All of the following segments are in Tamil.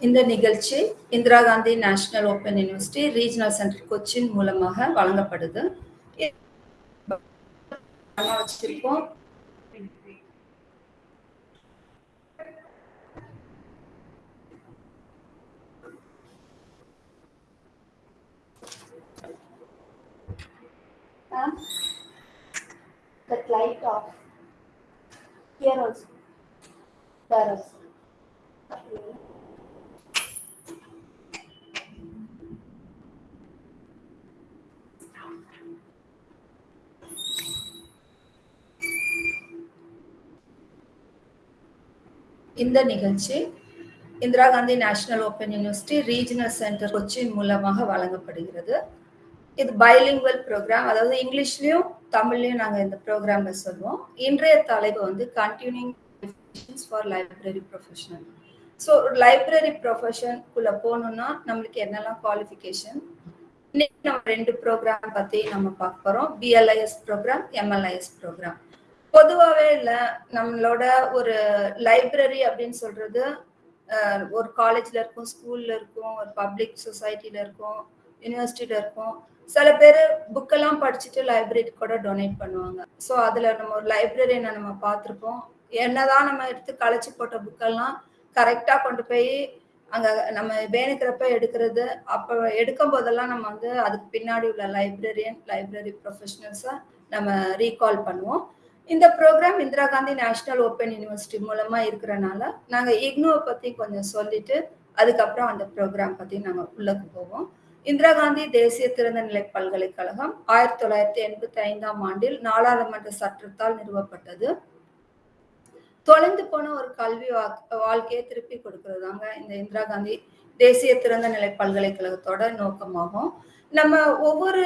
இந்த நிகழ்ச்சி Indira Gandhi national open university regional centre Cochin மூலமாக வழங்கப்படுது வச்சிருக்கோம் That light off. Here also. There also. இந்த நிகழ்ச்சி Indira Gandhi national open university regional centre Cochin மூலமாக வழங்கப்படுகிறது. இது பைலிங்குவல் ப்ரோக்ராம் அதாவது இங்கிலீஷ்லயும் தமிழ்லயும் நாங்கள் இந்த ப்ரோக்ராம்ல சொல்லுவோம். இன்றைய தலைப்பு வந்து continuing for library professional so library ப்ரொஃபஷனுக்குள்ள போகணும்னா நம்மளுக்கு என்னெல்லாம் குவாலிஃபிகேஷன் இன்னைக்கு நம்ம ரெண்டு ப்ரோக்ராம் பத்தி நம்ம பார்க்க போறோம். பிஎல்ஐஎஸ் ப்ரோக்ராம் எம்எல்ஐஎஸ் ப்ரோக்ராம் பொதுவாகவே இல்லை. நம்மளோட ஒரு லைப்ரரி அப்படின்னு சொல்றது ஒரு காலேஜில் இருக்கும் ஸ்கூலில் இருக்கும் ஒரு பப்ளிக் சொசைட்டியில் இருக்கும் யூனிவர்சிட்டியில் இருக்கும். சில பேர் புக்கெல்லாம் படிச்சுட்டு லைப்ரரி கூட டொனேட் பண்ணுவாங்க. ஸோ அதில் நம்ம ஒரு லைப்ரரியனை நம்ம பார்த்துருப்போம். என்னதான் நம்ம எடுத்து களைச்சி போட்ட புக்கெல்லாம் கரெக்டாக கொண்டு போய் அங்கே நம்ம வேணுக்கிறப்ப எடுக்கிறது. அப்போ எடுக்கும் போதெல்லாம் நம்ம வந்து அதுக்கு பின்னாடி உள்ள லைப்ரரியன் லைப்ரரி ப்ரொஃபஷனல்ஸை நம்ம ரீகால் பண்ணுவோம். இந்த programme Indira Gandhi national open university மூலமா இருக்கிறனால நாங்க இக்னோவை பத்தி கொஞ்சம் சொல்லிட்டு அதுக்கப்புறம் அந்த ப்ரோக்ராம் பத்தி நாங்க உள்ளக்கு போவோம். இந்திரா காந்தி தேசிய திறந்தநிலை பல்கலைக்கழகம் ஆயிரத்தி தொள்ளாயிரத்தி எண்பத்தி ஐந்தாம் ஆண்டில் நாடாளுமன்ற சட்டத்தால் நிறுவப்பட்டது. தொலைந்து போன ஒரு கல்வி வாழ்க்கையை திருப்பி கொடுக்கறதாங்க இந்த இந்திரா காந்தி தேசிய திறந்த நிலை பல்கலைக்கழகத்தோட நோக்கமாகும். நம்ம ஒவ்வொரு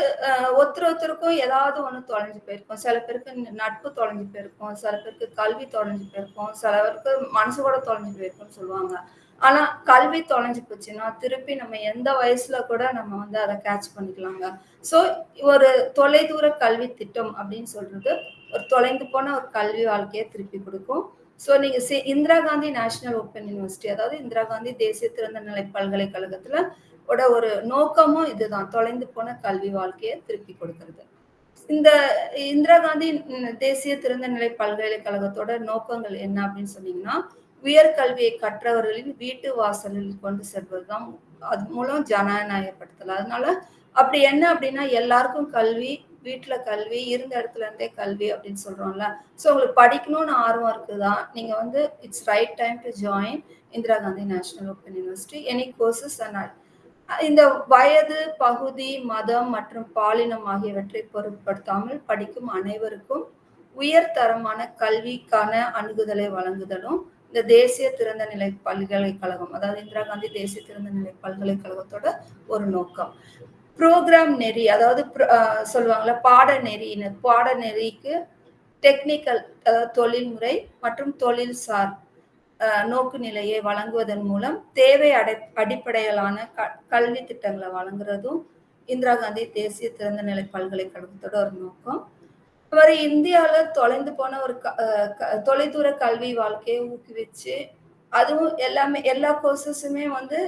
ஒருத்தர் ஒருத்தருக்கும் ஏதாவது ஒன்று தொலைஞ்சு போயிருக்கோம். சில பேருக்கு நட்பு தொலைஞ்சு போயிருக்கும். சில பேருக்கு கல்வி தொலைஞ்சு போயிருக்கும். சில பேருக்கு மனசு கூட தொலைஞ்சு போயிருக்கும்னு சொல்லுவாங்க. ஆனா கல்வி தொலைஞ்சு போச்சுன்னா திருப்பி நம்ம எந்த வயசுல கூட நம்ம வந்து அதை கேட்ச் பண்ணிக்கலாங்க. ஸோ ஒரு தொலைதூர கல்வி திட்டம் அப்படின்னு சொல்றது ஒரு தொலைந்து போன ஒரு கல்வி வாழ்க்கையை திருப்பி கொடுக்கும். ஸோ நீங்க Indira Gandhi national open university அதாவது இந்திரா காந்தி தேசிய திறந்த நிலை பல்கலைக்கழகத்துல ஓட ஒரு நோக்கமும் இதுதான். தொலைந்து போன கல்வி வாழ்க்கையை திருப்பி கொடுக்கறது. இந்த இந்திரா காந்தி தேசிய திறந்தநிலை பல்கலைக்கழகத்தோட நோக்கங்கள் என்ன அப்படின்னு சொன்னீங்கன்னா உயர்கல்வியை கற்றவர்களின் வீட்டு வாசலில் கொண்டு செல்வதுதான். அது மூலம் ஜனநாயகப்படுத்தல. அதனால அப்படி என்ன அப்படின்னா எல்லாருக்கும் கல்வி வீட்டுல கல்வி இருந்த இடத்துல இருந்தே கல்வி அப்படின்னு சொல்றோம்ல. ஸோ உங்களுக்கு படிக்கணும்னு ஆர்வம் இருக்குதா? நீங்க வந்து it's right time to join Indira Gandhi national open university any courses and இந்த வயது பகுதி மதம் மற்றும் பாலினம் ஆகியவற்றை பொருட்படுத்தாமல் படிக்கும் அனைவருக்கும் உயர்தரமான கல்விக்கான அணுகுதலை வழங்குதலும் இந்த தேசிய திறந்த நிலை பல்கலைக்கழகம் அதாவது இந்திரா காந்தி தேசிய திறந்த நிலை பல்கலைக்கழகத்தோட ஒரு நோக்கம். ப்ரோக்ராம் நெறி அதாவது சொல்லுவாங்கல்ல பாட நெறிக்கு டெக்னிக்கல் அதாவது தொழில்முறை மற்றும் தொழில்சார் நோக்கு நிலையை வழங்குவதன் மூலம் தேவை அடை அடிப்படையிலான க கல்வி திட்டங்களை வழங்குறதும் இந்திரா காந்தி தேசிய திறந்த நிலை பல்கலைக்கழகத்தோட ஒரு நோக்கம். மாதிரி இந்தியாவில் தொலைந்து போன ஒரு க தொலைதூர கல்வி வாழ்க்கையை ஊக்குவிச்சு அதுவும் எல்லாமே எல்லா கோர்சஸுமே வந்து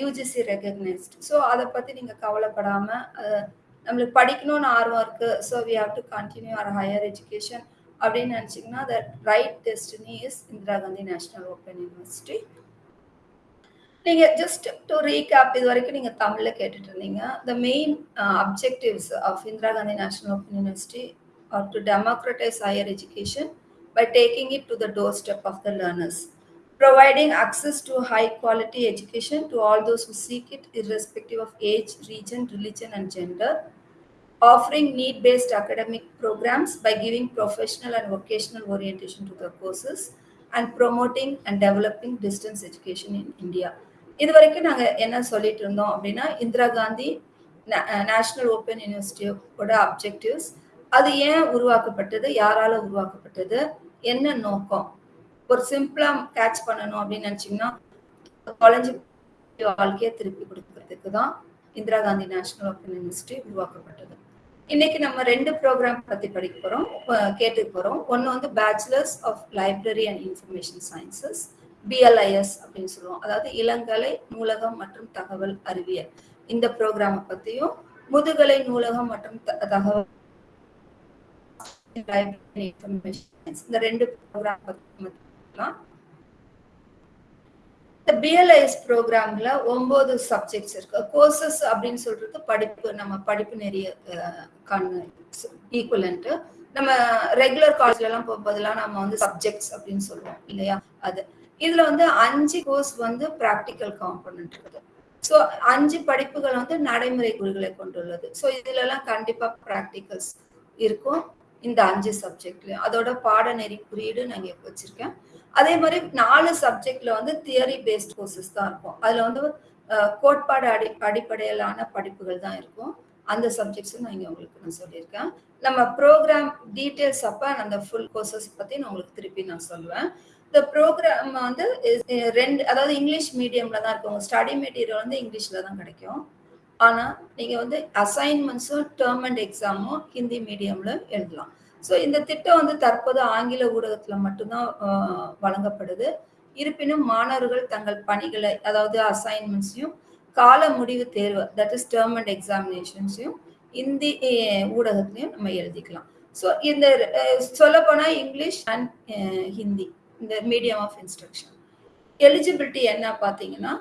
யூஜிசி ரெகக்னைஸ்ட் ஸோ அதை பற்றி நீங்கள் கவலைப்படாமல் நம்மளுக்கு படிக்கணும்னு ஆர்வம் இருக்குது so we have to continue our higher education அப்படின்னு நினச்சிங்கன்னா the right destiny is Indira Gandhi national open university நீங்கள் ஜஸ்ட் டு ரீகேப் இது வரைக்கும் நீங்கள் தமிழில் கேட்டுட்டு இருந்தீங்க. The main objectives of Indira Gandhi national open university are to democratise higher education by taking it to the door step of the learners providing access to high quality education to all those who seek it irrespective of age region religion and gender. Offering need based academic programs by giving professional and vocational orientation to the courses and promoting and developing distance education in india. இது வரைக்கும் நாங்கள் என்ன சொல்லிட்டு இருந்தோம் அப்படின்னா இந்திரா காந்தி நேஷனல் ஓப்பன் யூனிவர்சிட்டியோட அப்ஜெக்டிவ்ஸ் அது ஏன் உருவாக்கப்பட்டது யாரால உருவாக்கப்பட்டது என்ன நோக்கம்? ஒரு சிம்பிளா கேட்ச் பண்ணணும் அப்படின்னு நினைச்சீங்கன்னா காலேஜ் வாழ்க்கையை திருப்பி கொடுக்கறதுக்கு தான் Indira Gandhi national open university உருவாக்கப்பட்டது. இன்னைக்கு நம்ம ரெண்டு ப்ரோக்ராம் பத்தி படிக்க போறோம். கேட்டுக்க போறோம். ஒன்னு வந்து bachelors of library and information sciences BLIS அப்படின்னு சொல்லுவோம். அதாவது இளங்கலை நூலகம் மற்றும் தகவல் அறிவியல். இந்த ப்ரோக்ராமை பத்தியும் முதுகலை நூலகம் மற்றும் தகவல் இந்த ரெண்டு ப்ரோக்ராம் பத்தி இந்த பிஎல்ஐஎஸ் ப்ரோக்ராம்ல ஒன்பது சப்ஜெக்ட்ஸ் இருக்கு. கோர்சஸ் அப்படின்னு சொல்றது படிப்பு நம்ம படிப்பு நெறிய ஈக்குவலன்ட்டு நம்ம ரெகுலர் காலேஜ்ல எல்லாம் போகும்போதெல்லாம் நம்ம வந்து சப்ஜெக்ட்ஸ் அப்படின்னு சொல்லுவோம் இல்லையா? அது. இதுல வந்து அஞ்சு கோர்ஸ் வந்து ப்ராக்டிக்கல் காம்பனன்ட் இருக்குது. ஸோ அஞ்சு படிப்புகள் வந்து நடைமுறை குறிகளை கொண்டுள்ளது. ஸோ இதுல எல்லாம் கண்டிப்பா ப்ராக்டிகல்ஸ் இருக்கும் இந்த அஞ்சு சப்ஜெக்ட்லயும் அதோட பாடநெறி குறியீடு நான் வச்சிருக்கேன். அதே மாதிரி நாலு சப்ஜெக்ட்ல வந்து தியரி பேஸ்ட் கோர்சஸ் தான் இருக்கும். அதுல வந்து கோட்பாடு அடி அடிப்படையிலான படிப்புகள் தான் இருக்கும். அந்த சப்ஜெக்ட்ஸும் நான் இங்கே உங்களுக்கு நான் சொல்லியிருக்கேன். நம்ம ப்ரோக்ராம் டீட்டெயில்ஸ் அப்போ அந்த ஃபுல் கோர்சஸ் பற்றி நான் உங்களுக்கு திருப்பி நான் சொல்லுவேன். இந்த ப்ரோக்ராம் வந்து eh, ரெண்டு அதாவது இங்கிலீஷ் மீடியமில் தான் இருக்கும் ஸ்டடி மெட்டீரியல் வந்து இங்கிலீஷில் தான் கிடைக்கும். ஆனால் நீங்கள் வந்து அசைன்மெண்ட்ஸும் டேர்ம் அண்ட் எக்ஸாமும் ஹிந்தி மீடியமில் எழுதலாம். ஸோ இந்த திட்டம் வந்து தற்போது ஆங்கில ஊடகத்தில் மட்டும்தான் வழங்கப்படுது. இருப்பினும் மாணவர்கள் தங்கள் பணிகளை அதாவது அசைன்மெண்ட்ஸையும் கால முடிவு தேர்வு தட் இஸ் டேர்ம் அண்ட் எக்ஸாமினேஷன்ஸையும் இந்தி ஊடகத்திலையும் நம்ம எழுதிக்கலாம். ஸோ இந்த சொல்லப்போனால் இங்கிலீஷ் அண்ட் ஹிந்தி இந்த மீடியம் ஆஃப் இன்ஸ்ட்ரக்ஷன் எலிஜிபிலிட்டி என்ன பார்த்தீங்கன்னா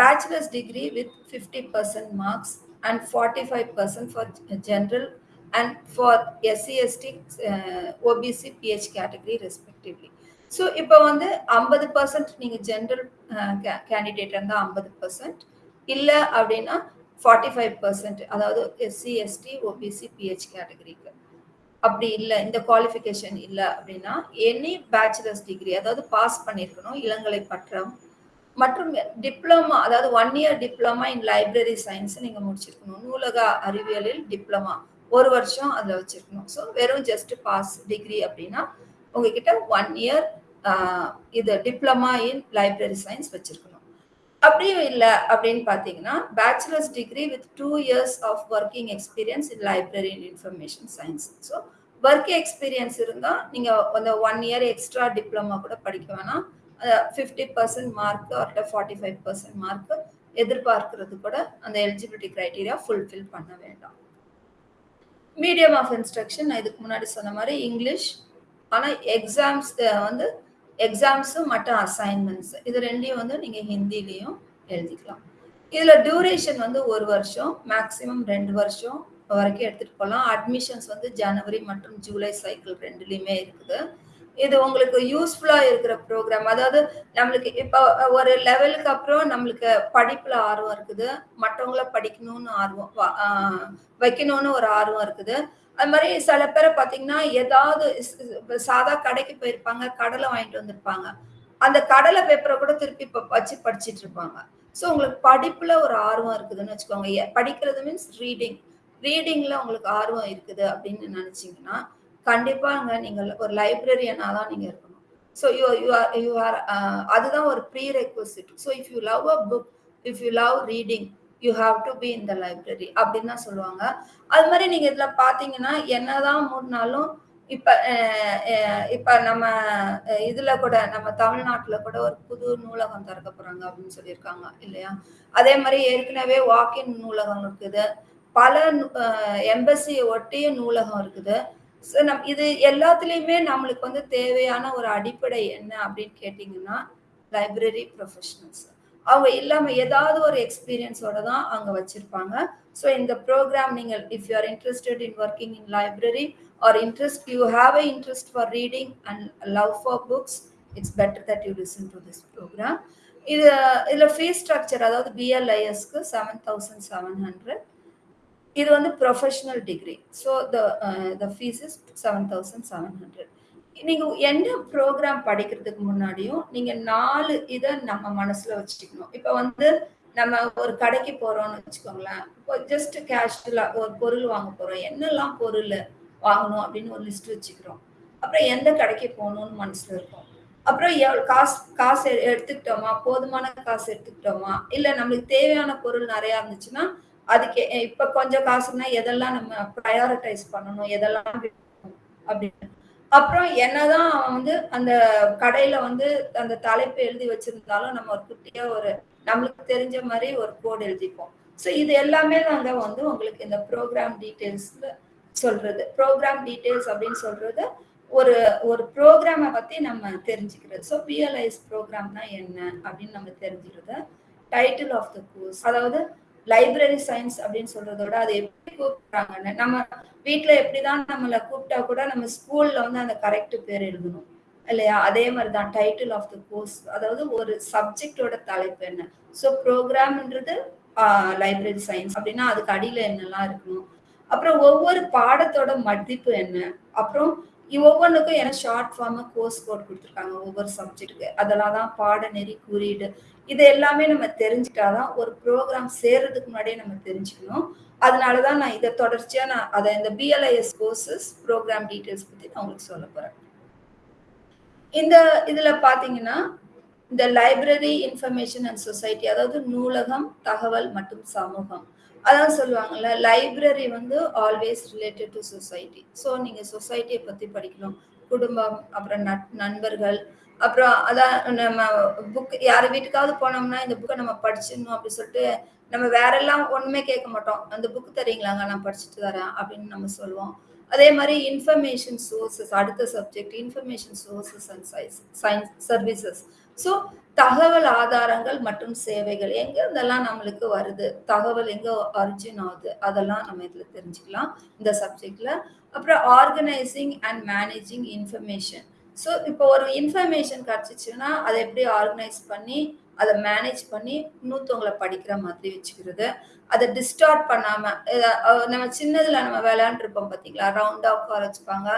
bachelors degree with fifty percent marks and forty five percent for general and for SC ST OBC PH category respectively so இப்போ வந்து ஐம்பது பர்சன்ட் நீங்கள் ஜென்ரல் கேண்டிடேட் இருந்தால் ஐம்பது பர்சன்ட் இல்லை அப்படின்னா ஃபார்ட்டி ஃபைவ் பர்சன்ட் அதாவது எஸ்சி எஸ்டி ஓபிசி பிஹெச் கேட்டகரிக்கு அப்படி இல்லை இந்த குவாலிஃபிகேஷன் இல்லை அப்படின்னா எனி பேச்சுலர்ஸ் டிகிரி அதாவது பாஸ் பண்ணியிருக்கணும் இளங்கலை பட்டம். மற்றும் டிப்ளமா அதாவது one year diploma in library science நீங்கள் முடிச்சிருக்கணும். நூலக அறிவியலில் டிப்ளமா ஒரு வருஷம் அதில் வச்சுருக்கணும். ஸோ வெறும் ஜஸ்ட் பாஸ் டிகிரி அப்படின்னா உங்ககிட்ட ஒன் இயர் இது டிப்ளமா இன் லைப்ரரி சயின்ஸ் வச்சுருக்கணும். அப்படியும் இல்லை அப்படின்னு பார்த்தீங்கன்னா bachelors degree with two years of working experience in library in information science so work experience இருந்தால் நீங்கள் அந்த ஒன் இயர் எக்ஸ்ட்ரா டிப்ளமா கூட படிக்க வேணாம். ஃபிஃப்டி பர்சன்ட் மார்க் அவர்கிட்ட ஃபார்ட்டி ஃபைவ் பர்சன்ட் மார்க் எதிர்பார்க்கறது கூட அந்த எலிஜிபிலிட்டி க்ரைட்டீரியா ஃபுல்ஃபில் பண்ண வேண்டாம். மீடியம் ஆஃப் இன்ஸ்ட்ரக்ஷன் நான் இதுக்கு முன்னாடி சொன்ன மாதிரி இங்கிலீஷ் ஆனால் எக்ஸாம்ஸ் வந்து எக்ஸாம்ஸும் மற்ற அசைன்மெண்ட்ஸ் இது ரெண்டையும் வந்து நீங்கள் ஹிந்திலையும் எழுதிக்கலாம். இதில் டியூரேஷன் வந்து ஒரு வருஷம் மேக்ஸிமம் ரெண்டு வருஷம் வரைக்கும் எடுத்துகிட்டு போகலாம் அட்மிஷன்ஸ் வந்து ஜனவரி மற்றும் ஜூலை சைக்கிள் ரெண்டுலேயுமே இருக்குது. இது உங்களுக்கு யூஸ்ஃபுல்லாக இருக்கிற ப்ரோக்ராம் அதாவது நம்மளுக்கு இப்போ ஒரு லெவலுக்கு அப்புறம் நம்மளுக்கு படிப்பில் ஆர்வம் இருக்குது. மற்றவங்கள படிக்கணும்னு ஆர்வம் வைக்கணும்னு ஒரு ஆர்வம் இருக்குது. அது மாதிரி சில பேரை பார்த்தீங்கன்னா ஏதாவது சாதா கடைக்கு போயிருப்பாங்க கடலை வாங்கிட்டு வந்திருப்பாங்க. அந்த கடலை பேப்பரை கூட திருப்பி இப்போ வச்சு படிச்சுட்டு இருப்பாங்க. ஸோ உங்களுக்கு படிப்புல ஒரு ஆர்வம் இருக்குதுன்னு வச்சுக்கோங்க. படிக்கிறது மீன்ஸ் ரீடிங் ரீடிங்ல உங்களுக்கு ஆர்வம் இருக்குது அப்படின்னு நினைச்சீங்கன்னா கண்டிப்பாங்க நீங்கள் ஒரு லைப்ரரியனா தான் நீங்க இருக்கணும். So you you are you are அதுதான் ஒரு prerequisite so if you love a book if you love reading you have to be in the library அப்படின்னு தான் சொல்லுவாங்க. அது மாதிரி நீங்க இதுல பாத்தீங்கன்னா என்னதான் மூடினாலும் இப்ப இப்ப நம்ம இதுல கூட நம்ம தமிழ்நாட்டுல கூட ஒரு புது நூலகம் திறக்க போறாங்க அப்படின்னு சொல்லியிருக்காங்க இல்லையா? அதே மாதிரி ஏற்கனவே வாக்கின் நூலகம் இருக்குது. பல எம்பசி ஒட்டிய நூலகம் இருக்குது. ஸோ நம் இது எல்லாத்துலேயுமே நம்மளுக்கு வந்து தேவையான ஒரு அடிப்படை என்ன அப்படின்னு கேட்டிங்கன்னா லைப்ரரி ப்ரொஃபஷனல்ஸ் அவங்க இல்லாமல் ஏதாவது ஒரு எக்ஸ்பீரியன்ஸோட தான் அங்கே வச்சுருப்பாங்க. ஸோ இந்த ப்ரோக்ராம் நீங்கள் if you are interested in working in library or interest you have a interest for reading and love for books it's better that you listen to this programme இது இதில் ஃபீஸ் ஸ்ட்ரக்சர் அதாவது பிஎல்ஐஎஸ்க்கு செவன் தௌசண்ட் செவன் ஹண்ட்ரட் இது வந்து professional degree so the the fees is seven thousand seven hundred நீங்கள் என்ன ப்ரோக்ராம் படிக்கிறதுக்கு முன்னாடியும் நீங்கள் நாலு இதை நம்ம மனசில் வச்சுக்கணும் இப்போ வந்து நம்ம ஒரு கடைக்கு போகிறோம்னு வச்சுக்கோங்களேன். இப்போ ஜஸ்ட் கேஷுவலாக ஒரு பொருள் வாங்க போகிறோம் என்னெல்லாம் பொருள் வாங்கணும் அப்படின்னு ஒரு லிஸ்ட் வச்சுக்கிறோம். அப்புறம் எந்த கடைக்கு போகணும்னு மனசில் இருக்கும். அப்புறம் எவ்வளோ காசு காசு எடுத்துக்கிட்டோமா? போதுமான காசு எடுத்துக்கிட்டோமா? இல்லை நம்மளுக்கு தேவையான பொருள் நிறையா இருந்துச்சுன்னா அதுக்கு இப்ப கொஞ்சம் காசுனா எதெல்லாம் நம்ம ப்ரையாரிட்டைஸ் பண்ணணும் எதெல்லாம் அப்படின்னு. அப்புறம் என்னதான் அவன் வந்து அந்த கடையில வந்து அந்த தலைப்பு எழுதி வச்சிருந்தாலும் நம்ம ஒரு குட்டியா ஒரு நம்மளுக்கு தெரிஞ்ச மாதிரி ஒரு கோடு எழுதிப்போம். ஸோ இது எல்லாமே நாங்க வந்து உங்களுக்கு இந்த ப்ரோக்ராம் டீட்டெயில்ஸ்ல சொல்றது. ப்ரோக்ராம் டீட்டெயில்ஸ் அப்படின்னு சொல்றது ஒரு ஒரு ப்ரோக்ராமை பத்தி நம்ம தெரிஞ்சுக்கிறது. ஸோ பிஎல்ஐஎஸ் ப்ரோக்ராம்னா என்ன அப்படின்னு நம்ம தெரிஞ்சுக்கிறது டைட்டில் ஆஃப் த கோர்ஸ் அதாவது லைப்ரரி சயின்ஸ் அப்படின்னு சொல்றதோட அதை அது எப்படி கூப்பிடுறாங்கன்னு நம்ம வீட்டுல எப்படிதான் நம்மளை கூப்பிட்டா கூட நம்ம ஸ்கூல்ல வந்து அந்த கரெக்ட் பேர் எழுதணும் இல்லையா? அதே மாதிரி தான் டைட்டில் ஆஃப் த கோர்ஸ் அதாவது ஒரு சப்ஜெக்டோட தலைப்பு என்ன? ஸோ ப்ரோக்ராம்ன்றது லைப்ரரி சயின்ஸ் அப்படின்னா அதுக்கு அடியில என்னெல்லாம் இருக்கணும்? அப்புறம் ஒவ்வொரு பாடத்தோட மதிப்பு என்ன? அப்புறம் ஒவ்வொன்றுக்கும் ஏன்னா ஷார்ட் ஃபார்மா கோர்ஸ் கோட் கொடுத்துருக்காங்க ஒவ்வொரு சப்ஜெக்ட்டுக்கு அதெல்லாம் தான் பாடநெறி குறியீடு இது எல்லாமே நம்ம தெரிஞ்சுட்டாதான் ஒரு ப்ரோக்ராம் சேர்றதுக்கு முன்னாடியே நம்ம தெரிஞ்சுக்கணும். அதனாலதான் நான் இதை தொடர்ச்சியா நான் அதை இந்த பிஎல்ஐஎஸ் கோர்சஸ் ப்ரோக்ராம் டீட்டெயில்ஸ் பத்தி நான் உங்களுக்கு சொல்ல போறேன். இந்த இதுல பாத்தீங்கன்னா இந்த லைப்ரரி இன்ஃபர்மேஷன் அண்ட் சொசைட்டி அதாவது நூலகம் தகவல் மற்றும் சமூகம். அதான் சொல்லுவாங்கல்ல லைப்ரரி வந்து always related to society so நீங்க சொசைட்டியை பத்தி படிக்கணும். குடும்பம் அப்புறம் நண்பர்கள் அப்புறம் அதான் நம்ம புக் யார் வீட்டுக்காவது போனோம்னா இந்த புக்கை நம்ம படிச்சிடணும் அப்படின்னு சொல்லிட்டு நம்ம வேற எல்லாம் ஒண்ணுமே கேட்க மாட்டோம். அந்த புக் தரீங்களாங்க நான் படிச்சுட்டு தரேன் அப்படின்னு நம்ம சொல்லுவோம். அதே மாதிரி இன்ஃபர்மேஷன் சோர்சஸ் அடுத்த subject information sources and science science services so தகவல் ஆதாரங்கள் மற்றும் சேவைகள் எங்க இதெல்லாம் நம்மளுக்கு வருது தகவல் எங்க அரிஜின் ஆகுது அதெல்லாம் நம்ம இதுல தெரிஞ்சுக்கலாம். இந்த சப்ஜெக்ட்ல அப்புறம் organising and managing information so இப்போ ஒரு இன்ஃபர்மேஷன் கிடச்சிச்சுன்னா அதை எப்படி ஆர்கனைஸ் பண்ணி அதை மேனேஜ் பண்ணி இன்னொருத்தவங்களை படிக்கிற மாதிரி வச்சுக்கிறது. அதை டிஸ்டார்ட் பண்ணாம நம்ம சின்னதுல நம்ம விளையாண்டுருப்போம் பார்த்தீங்களா? ரவுண்டா உட்கார வச்சுப்பாங்க.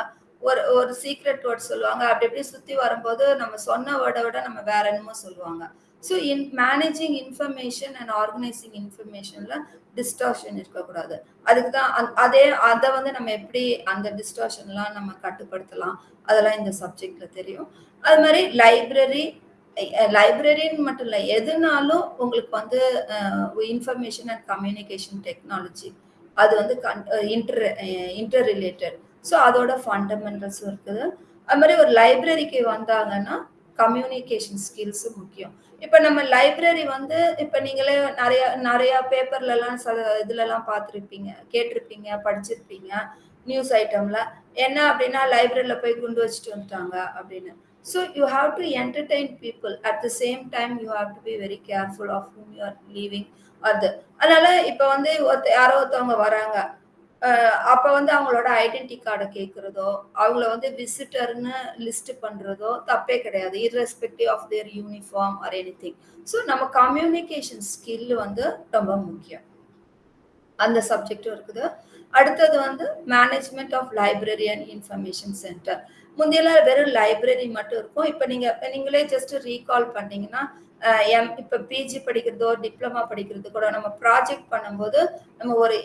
ஒரு ஒரு சீக்ரெட் வேர்ட் சொல்லுவாங்க. அப்படி எப்படி சுத்தி வரும்போது நம்ம சொன்ன வேர்டை விட நம்ம வேற என்னமோ சொல்லுவாங்க. So in managing information and organising இன்ஃபர்மேஷன்ல distortion இருக்கக்கூடாது. அதுக்கு தான் அதே அதை வந்து நம்ம எப்படி அந்த டிஸ்டார்ஷன்லாம் நம்ம கட்டுப்படுத்தலாம்? அதெல்லாம் இந்த சப்ஜெக்ட்ல தெரியும். அது மாதிரி லைப்ரரி லைப்ரரின்னு மட்டும் இல்லை எதுனாலும் உங்களுக்கு வந்து இன்ஃபர்மேஷன் அண்ட் கம்யூனிகேஷன் டெக்னாலஜி அது வந்து இன்டர் இன்டர் ரிலேட்டட் ஸோ அதோட ஃபண்டமெண்டல்ஸும் இருக்குது. அது மாதிரி ஒரு லைப்ரரிக்கு வந்தாங்கன்னா கம்யூனிகேஷன் ஸ்கில்ஸும் முக்கியம். இப்போ நம்ம லைப்ரரி வந்து இப்போ நீங்களே நிறைய நிறைய பேப்பர்லலாம் ச இதுலலாம் பார்த்துருப்பீங்க கேட்டிருப்பீங்க படிச்சிருப்பீங்க நியூஸ் ஐட்டம்ல என்ன அப்படின்னா லைப்ரரியில் போய் குண்டு வச்சுட்டு வந்துட்டாங்க அப்படின்னு. So you have to entertain people at the same time you have to be very careful of whom you are leaving அது அதனால இப்போ வந்து ஒருத்த யாரோ ஒருத்தவங்க வராங்க. அப்ப வந்து அவங்களோட ஐடென்டி கார்டை கேட்கறதோ அவங்கள வந்து விசிட்டர்னு லிஸ்ட் பண்றதோ தப்பே கிடையாது. Irrespective of their uniform or anything so நம்ம கம்யூனிகேஷன் ஸ்கில் வந்து ரொம்ப முக்கியம். அந்த சப்ஜெக்டும் இருக்குது. அடுத்தது வந்து management of library and information centre முந்தையெல்லாம் வெறும் லைப்ரரி மட்டும் இருக்கும். இப்போ நீங்கள் நீங்களே ஜஸ்ட் ரீகால் பண்ணீங்கன்னா எம் இப்போ பிஜி படிக்கிறதோ டிப்ளமா படிக்கிறது கூட நம்ம ப்ராஜெக்ட் பண்ணும்போது நம்ம ஒரு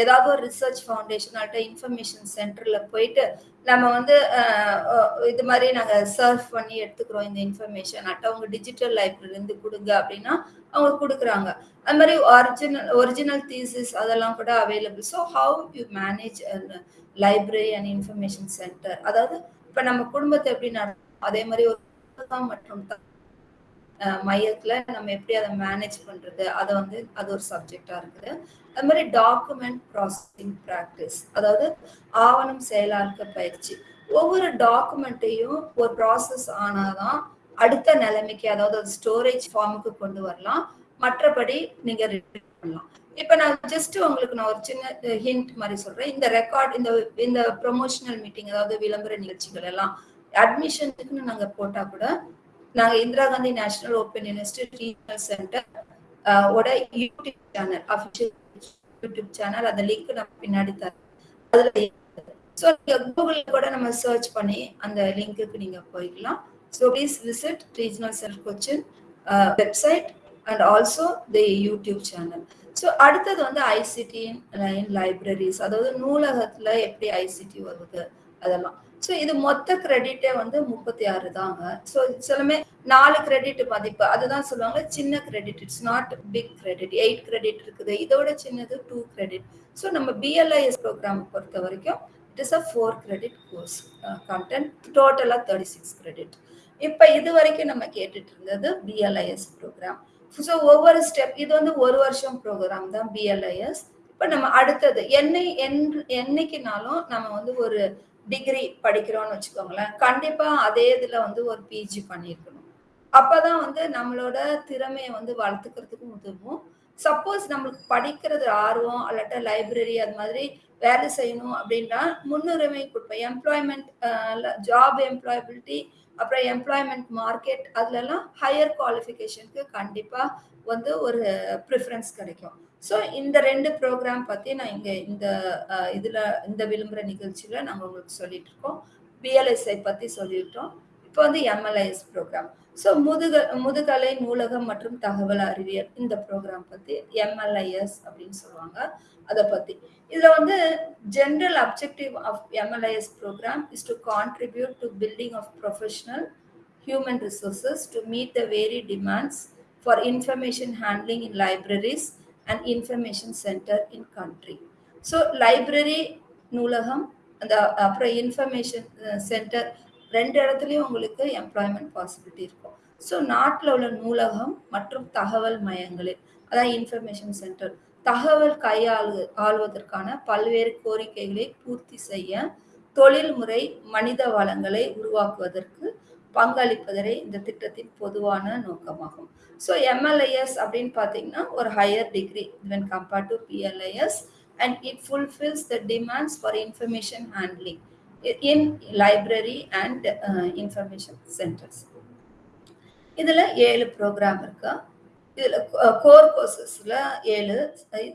ஏதாவது ஒரு ரிசர்ச் ஃபவுண்டேஷன் இன்ஃபர்மேஷன் சென்டரில் போயிட்டு நம்ம வந்து இது மாதிரி நாங்கள் சர்ச் பண்ணி எடுத்துக்கிறோம் இந்த இன்ஃபர்மேஷன் அட்ட அவங்க டிஜிட்டல் லைப்ரரிலேருந்து கொடுங்க அப்படின்னா அவங்க கொடுக்குறாங்க. அது மாதிரி ஒரிஜினல் ஒரிஜினல் தீசிஸ் அதெல்லாம் கூட available so how you manage library and information centre அதாவது இப்போ நம்ம குடும்பத்தை எப்படி நடக்கும் அதே மாதிரி ஒரு மற்றும் மையத்துல நம்ம எப்படி அதை மேனேஜ் பண்றது? அதை வந்து அது ஒரு சப்ஜெக்டா இருக்குது. அது மாதிரி டாக்குமெண்ட் ப்ராசஸிங் ப்ராக்டிஸ் அதாவது ஆவணம் செயலாக்க பயிற்சி. ஒவ்வொரு டாக்குமெண்ட்டையும் ஒரு ப்ராசஸ் ஆனாதான் அடுத்த நிலைமைக்கு அதாவது ஸ்டோரேஜ் ஃபார்முக்கு கொண்டு வரலாம். மற்றபடி நீங்க பண்ணலாம். இப்ப நான் ஜஸ்ட் உங்களுக்கு நான் ஒரு சின்ன ஹிண்ட் மாதிரி சொல்றேன். இந்த ரெக்கார்ட் இந்த இந்த ப்ரொமோஷனல் மீட்டிங் அதாவது விளம்பர நிகழ்ச்சிகள் எல்லாம் அட்மிஷனுக்குன்னு நாங்க போட்டா கூட நாங்க Indira Gandhi national open university regional centre ஓட YouTube channel official YouTube channel அந்த லிங்க் நம்ம பின்னாடி தரோம் அதுல ஸோ நீங்க கூகுள்ல கூட நம்ம சர்ச் பண்ணி அந்த லிங்க்குக்கு நீங்க போய்க்கலாம். So please visit regional centre Cochin website and also the YouTube channel. So அடுத்தது வந்து ஐசிடி இன் லைப்ரரிஸ் அதாவது நூலகத்துல எப்படி ஐசிடி வருது அதெல்லாம். ஸோ இது மொத்த கிரெடிட்டே வந்து முப்பத்தி ஆறு தாங்க. ஸோ சிலமே நாலு கிரெடிட் மதிப்பு அதுதான் சொல்லுவாங்க சின்ன credit it's not big credit eight credit இருக்குது. இதோட சின்னது டூ கிரெடிட் ஸோ நம்ம பிஎல்ஐஎஸ் ப்ரோக்ராம் பொறுத்த வரைக்கும் it is a four credit course content டோட்டலாக தேர்ட்டி சிக்ஸ் கிரெடிட் இப்போ இது வரைக்கும் நம்ம கேட்டுட்டு இருந்தது பிஎல்ஐஎஸ் ப்ரோக்ராம் ஸோ ஒவ்வொரு ஸ்டெப் இது வந்து ஒரு வருஷம் ப்ரோக்ராம் தான் பிஎல்ஐஎஸ் இப்போ நம்ம அடுத்தது என்னை என் என்னைக்குனாலும் நம்ம வந்து ஒரு டிகிரி படிக்கிறோம்னு வச்சுக்கோங்களேன் கண்டிப்பா அதே இதுல வந்து ஒரு பிஜி பண்ணியிருக்கணும். அப்பதான் வந்து நம்மளோட திறமையை வந்து வளர்த்துக்கிறதுக்கு உதவும். சப்போஸ் நம்மளுக்கு படிக்கிறது ஆர்வம் அல்லட்ட லைப்ரரி அது மாதிரி வேலை செய்யணும் அப்படின்னா முன்னுரிமை கொடுப்பேன் எம்ப்ளாய்மெண்ட் ஜாப் எம்ப்ளாயபிலிட்டி அப்புறம் எம்ப்ளாய்மெண்ட் மார்க்கெட் அதுலலாம் ஹையர் குவாலிஃபிகேஷனுக்கு கண்டிப்பாக வந்து ஒரு ப்ரிஃபரன்ஸ் கிடைக்கும். ஸோ இந்த ரெண்டு ப்ரோக்ராம் பற்றி நான் இங்கே இந்த இதில் இந்த விளம்பர நிகழ்ச்சியில் நாங்கள் உங்களுக்கு சொல்லிட்டு இருக்கோம் பிஎல்எஸ்ஐ பற்றி சொல்லிட்டோம். இப்போ வந்து எம்எல்ஐஎஸ் ப்ரோக்ராம் ஸோ முதுக முதுகலை நூலகம் மற்றும் தகவல் அறிவியல் இந்த ப்ரோக்ராம் பற்றி எம்எல்ஐஎஸ் அப்படின்னு சொல்லுவாங்க. அதை பற்றி இதில் வந்து general objective of MLIS programme is to contribute to building of professional human resources to meet the vary demands for information handling in libraries and information centre in country so library நூலகம் அந்த அப்புறம் இன்ஃபர்மேஷன் சென்டர் ரெண்டு இடத்துலையும் உங்களுக்கு எம்ப்ளாய்மெண்ட் பாசிபிலிட்டி இருக்கும். ஸோ நாட்டில் உள்ள நூலகம் மற்றும் தகவல் மையங்களில் அதான் இன்ஃபர்மேஷன் சென்டர் தகவல் கையாளு ஆள்வதற்கான பல்வேறு கோரிக்கைகளை பூர்த்தி செய்ய தொழில்முறை மனித வளங்களை உருவாக்குவதற்கு பங்களிப்பதே இந்த திட்டத்தின் பொதுவான நோக்கமாகும். ஸோ எம்எல்ஏஎஸ் அப்படின்னு பார்த்தீங்கன்னா ஒரு higher degree when compared to BLIS and it fulfils the demands for information handling in library and information centres இதில் ஏழு ப்ரோக்ராம் இருக்கா. இதில் கோர் கோர்சஸில் ஏழு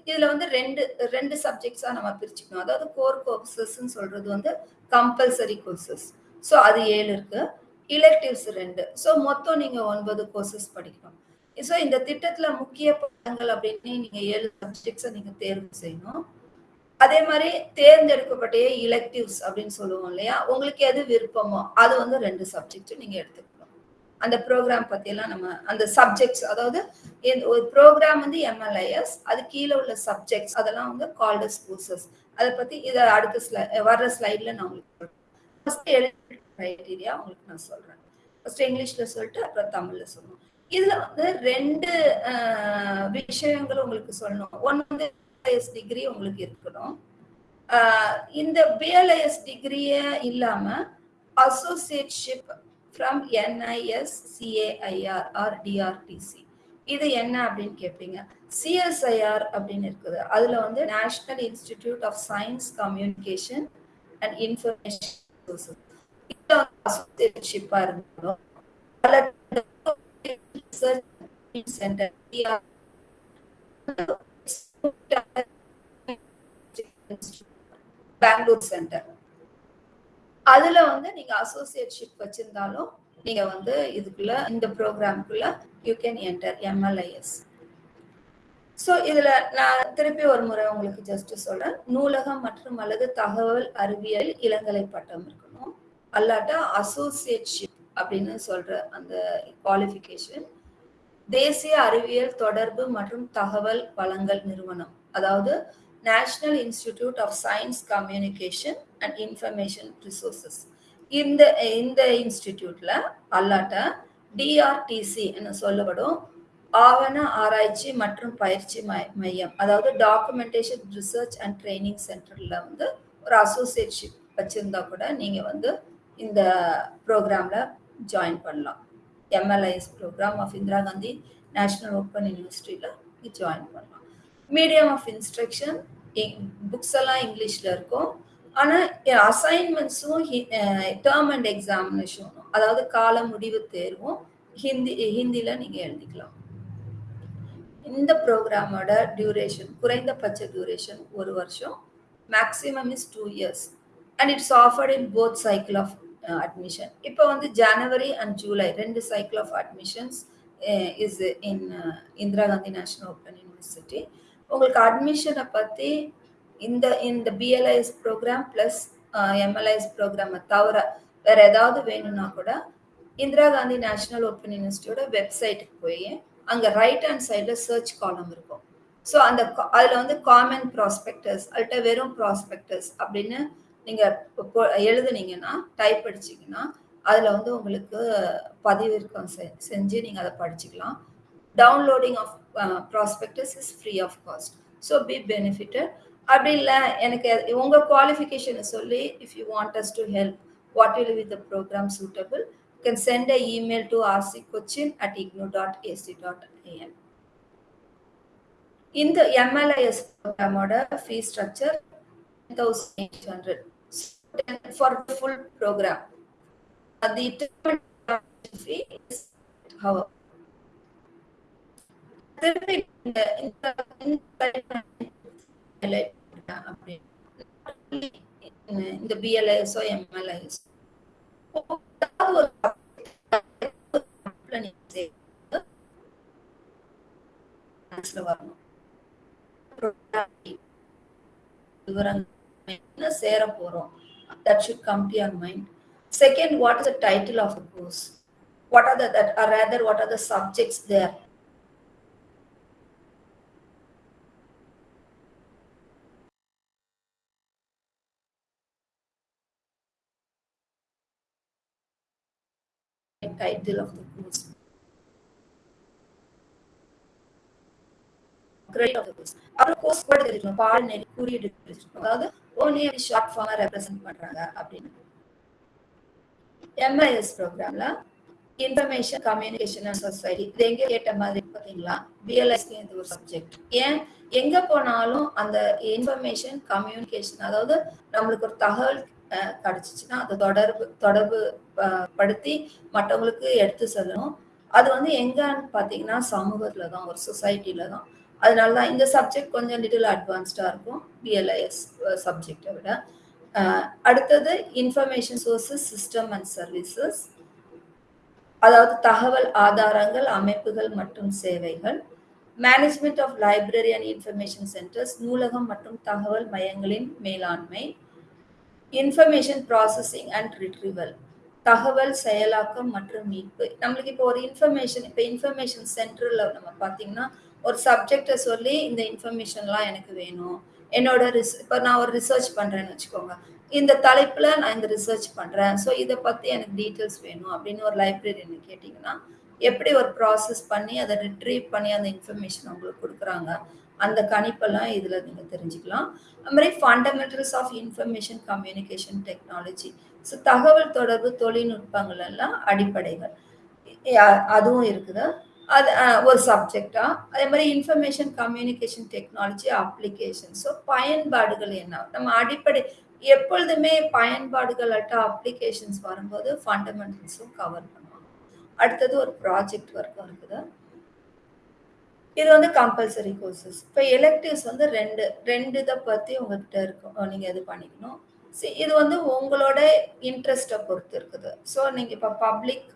இதில் வந்து ரெண்டு ரெண்டு சப்ஜெக்ட்ஸாக நம்ம பிரிச்சுக்கணும். அதாவது கோர் கோர்சஸ்ன்னு சொல்கிறது வந்து கம்பல்சரி கோர்சஸ் ஸோ அது ஏழு இருக்குது இலெக்டிவ்ஸ் ரெண்டு. ஸோ மொத்தம் நீங்கள் ஒன்பது கோர்சஸ் படிக்கணும். ஸோ இந்த திட்டத்தில் முக்கிய பாடங்கள் அப்படின்னு நீங்கள் ஏழு சப்ஜெக்ட்ஸை நீங்கள் தேர்வு செய்யணும். அதே மாதிரி தேர்ந்தெடுக்கப்பட்ட இலெக்டிவ்ஸ் அப்படின்னு சொல்லுவோம் இல்லையா? உங்களுக்கு எது விருப்பமோ அது வந்து ரெண்டு சப்ஜெக்ட் நீங்கள் எடுத்துக்கணும். அந்த ப்ரோக்ராம் பற்றியெல்லாம் நம்ம அந்த சப்ஜெக்ட்ஸ் அதாவது ஒரு ப்ரோக்ராம் வந்து எம்எல்ஐஎஸ் அது கீழே உள்ள சப்ஜெக்ட்ஸ் அதெல்லாம் வந்து கால்டஸ் கோர்சஸ் அதை பற்றி இதை அடுத்த ஸ்லை வர்ற ஸ்லைடில் நான் உங்களுக்கு ஃபர்ஸ்ட் க்ரைட்டீரியா உங்களுக்கு நான் சொல்கிறேன் ஃபர்ஸ்ட் இங்கிலீஷில் சொல்லிட்டு அப்புறம் தமிழில் சொல்லணும். இதில் வந்து ரெண்டு விஷயங்கள் உங்களுக்கு சொல்லணும். ஒன்று வந்து பிஎல்ஐஎஸ் டிகிரி உங்களுக்கு இருக்கணும். இந்த பிஎல்ஐஎஸ் டிகிரியே இல்லாம associateship from NIS CAIR or DRTC இது என்ன அப்படின்னு கேட்பீங்க சிஎஸ்ஐஆர் அப்படின்னு இருக்குது. அதுல வந்து national institute of science communication and information அசோசியேட்ஷிப்பா இருந்தாலும் சென்டர் பெங்களூர் சென்டர் அதுல வந்து நீங்க அசோசியேட்ஷிப் வச்சிருந்தாலும் நீங்க வந்து இதுக்குள்ள இந்த ப்ரோக்ராம்குள்ள you can enter MLIS so இதுல நான் திருப்பி ஒரு முறை உங்களுக்கு ஜஸ்ட் சொல்றேன். நூலகம் மற்றும் அல்லது தகவல் அறிவியல் இளங்கலை பட்டம் இருக்கு. அல்லாட்டா அசோசியேட்ஷிப் அப்படின்னு சொல்ற அந்த குவாலிஃபிகேஷன் தேசிய அறிவியல் தொடர்பு மற்றும் தகவல் வழங்கல் நிறுவனம். அதாவது national institute of science communication and information resources இந்த இந்த இன்ஸ்டிடியூட்ல அல்லாட்ட டிஆர்டிசி என்ன சொல்லப்படும். ஆவண ஆராய்ச்சி மற்றும் பயிற்சி மையம். அதாவது டாக்குமெண்டேஷன் ரிசர்ச் அண்ட் ட்ரைனிங் சென்டர்ல வந்து ஒரு அசோசியேட்ஷிப் வச்சிருந்தா கூட நீங்க வந்து இந்த ப்ரோக்ராம்ல ஜாயின் பண்ணலாம். MLIS programme of Indira Gandhi national open யூனிவர்சிட்டியில் ஜாயின் பண்ணலாம். மீடியம் ஆஃப் இன்ஸ்ட்ரக்ஷன் புக்ஸ் எல்லாம் இங்கிலீஷில் இருக்கும். ஆனால் அசைன்மெண்ட்ஸும் டேர்ம் அண்ட் எக்ஸாமினேஷனும் அதாவது கால முடிவு தேர்வும் ஹிந்தி ஹிந்தியில் நீங்கள் எழுதிக்கலாம். இந்த ப்ரோக்ராமோட டியூரேஷன் குறைந்தபட்ச டியூரேஷன் ஒரு வருஷம். Maximum is two years and it's offered in both cycle of Uh, admission இப்போ வந்து ஜனவரி அண்ட் ஜூலை ரெண்டு cycle of admissions is in Indira Gandhi national open university உங்களுக்கு அட்மிஷனை பற்றி இந்த இந்த பிஎல்ஐஎஸ் ப்ரோக்ராம் ப்ளஸ் எம்எல்ஐஎஸ் ப்ரோக்ராமை தவிர வேற ஏதாவது வேணும்னா கூட இந்திரா காந்தி நேஷனல் ஓப்பன் யூனிவர்சிட்டியோட வெப்சைட்டுக்கு போய் அங்கே ரைட் ஹேண்ட் சைடில் சர்ச் காலம் இருக்கும். ஸோ அந்த அதில் வந்து காமன் ப்ராஸ்பெக்டர்ஸ் அல்ட்ட வெறும் ப்ராஸ்பெக்டர்ஸ் அப்படின்னு நீங்கள் இப்போ எழுதுனீங்கன்னா டைப் அடிச்சீங்கன்னா அதில் வந்து உங்களுக்கு பதிவிறக்கம் செ- செஞ்சு நீங்கள் அதை படிச்சுக்கலாம். Downloading of prospectus is free of cost so be benefited அப்படி இல்லை எனக்கு உங்கள் குவாலிஃபிகேஷனை சொல்லி if you want us to help what will with the programme suitable can send a email to RC Cochin at IGNOU dot AC dot AN இந்த MLIS ப்ரோக்ராமோட fee structure thousand eight hundred for full programme the term fee is how திருப்பி இந்த இந்த இந்த highlight பண்ணேன் அப்படின்னு. இந்த பிஎல்ஐஎஸ்ஓ எம்எல்ஐஎஸ் ஒரு subject நீங்க சேர்த்து classல வரணும் விவரங்கள் என்ன சேர போறோம் that should come to your mind. Second what is the title of the course? What are the that or rather what are the subjects there? Title of the course credit of course அப்புறம் கோர்ஸ் கோட் தெரிஞ்சுக்கணும் பால் நெறி குறியீடு அதாவது ஓன்லி ஷார்ட் ஃபார்மா ரெப்ரசென்ட் பண்றாங்க அப்படின்னு. எம்ஐஎஸ் ப்ரோக்ராம்ல இன்ஃபர்மேஷன் கம்யூனிகேஷன் அண்ட் சொசைட்டி இது எங்க கேட்ட மாதிரி பாத்தீங்களா பிஎல்எஸ்க்கு இது ஒரு சப்ஜெக்ட் ஏன்? எங்க போனாலும் அந்த இன்ஃபர்மேஷன் கம்யூனிகேஷன் அதாவது நம்மளுக்கு ஒரு தகவல் கிடைச்சிச்சுன்னா அதை தொடர்பு தொடர்பு படுத்தி மற்றவங்களுக்கு எடுத்து சொல்லணும். அது வந்து எங்கன்னு பாத்தீங்கன்னா சமூகத்துல தான் ஒரு சொசைட்டில தான். அதனால தான் இந்த சப்ஜெக்ட் கொஞ்சம் லிட்டில் அட்வான்ஸ்டாக இருக்கும். பிஎல்ஐஎஸ் சப்ஜெக்டை விட. அடுத்தது information sources system and services அதாவது தகவல் ஆதாரங்கள் அமைப்புகள் மற்றும் சேவைகள். Management of library and information centres நூலகம் மற்றும் தகவல் மையங்களின் மேலாண்மை. இன்ஃபர்மேஷன் ப்ராசஸிங் அண்ட் ரிட்ரீவல் தகவல் செயலாக்கம் மற்றும் மீட்பு. நம்மளுக்கு இப்போ ஒரு இன்ஃபர்மேஷன் இப்போ இன்ஃபர்மேஷன் சென்டரில் நம்ம பார்த்தீங்கன்னா ஒரு சப்ஜெக்டை சொல்லி இந்த இன்ஃபர்மேஷன்லாம் எனக்கு வேணும். என்னோட ரிஸ் இப்போ நான் ஒரு ரிசர்ச் பண்ணுறேன்னு வச்சுக்கோங்க. இந்த தலைப்பில் நான் இந்த ரிசர்ச் பண்ணுறேன் ஸோ இதை பற்றி எனக்கு டீட்டெயில்ஸ் வேணும் அப்படின்னு ஒரு லைப்ரரியன் கேட்டிங்கன்னா எப்படி ஒரு ப்ராசஸ் பண்ணி அதை ரிட்ரீவ் பண்ணி அந்த இன்ஃபர்மேஷன் உங்களுக்கு கொடுக்குறாங்க அந்த கணிப்பெல்லாம் இதில் நீங்கள் தெரிஞ்சுக்கலாம். அது மாதிரி fundamentals of information communication technology so தகவல் தொடர்பு தொழில்நுட்பங்கள் எல்லாம் அடிப்படைகள் அதுவும் இருக்குது. அது ஒரு சப்ஜெக்டா அதே மாதிரி information communication technology application so பயன்பாடுகள் என்ன? நம்ம அடிப்படை எப்பொழுதுமே பயன்பாடுகள் அட்ட அப்ளிகேஷன்ஸ் வரும்போது ஃபண்டமெண்டல்ஸும் கவர் பண்ணுவாங்க. அடுத்தது ஒரு ப்ராஜெக்ட் ஒர்க்கும் இருக்குது. இது வந்து கம்பல்சரி கோர்சஸ் இப்போ எலெக்டிவ்ஸ் வந்து ரெண்டு ரெண்டு இதை பற்றி உங்ககிட்ட இருக்கும். நீங்கள் இது பண்ணிக்கணும். இது வந்து உங்களோட இன்ட்ரெஸ்ட்டை பொறுத்து இருக்குது. ஸோ நீங்கள் இப்போ பப்ளிக்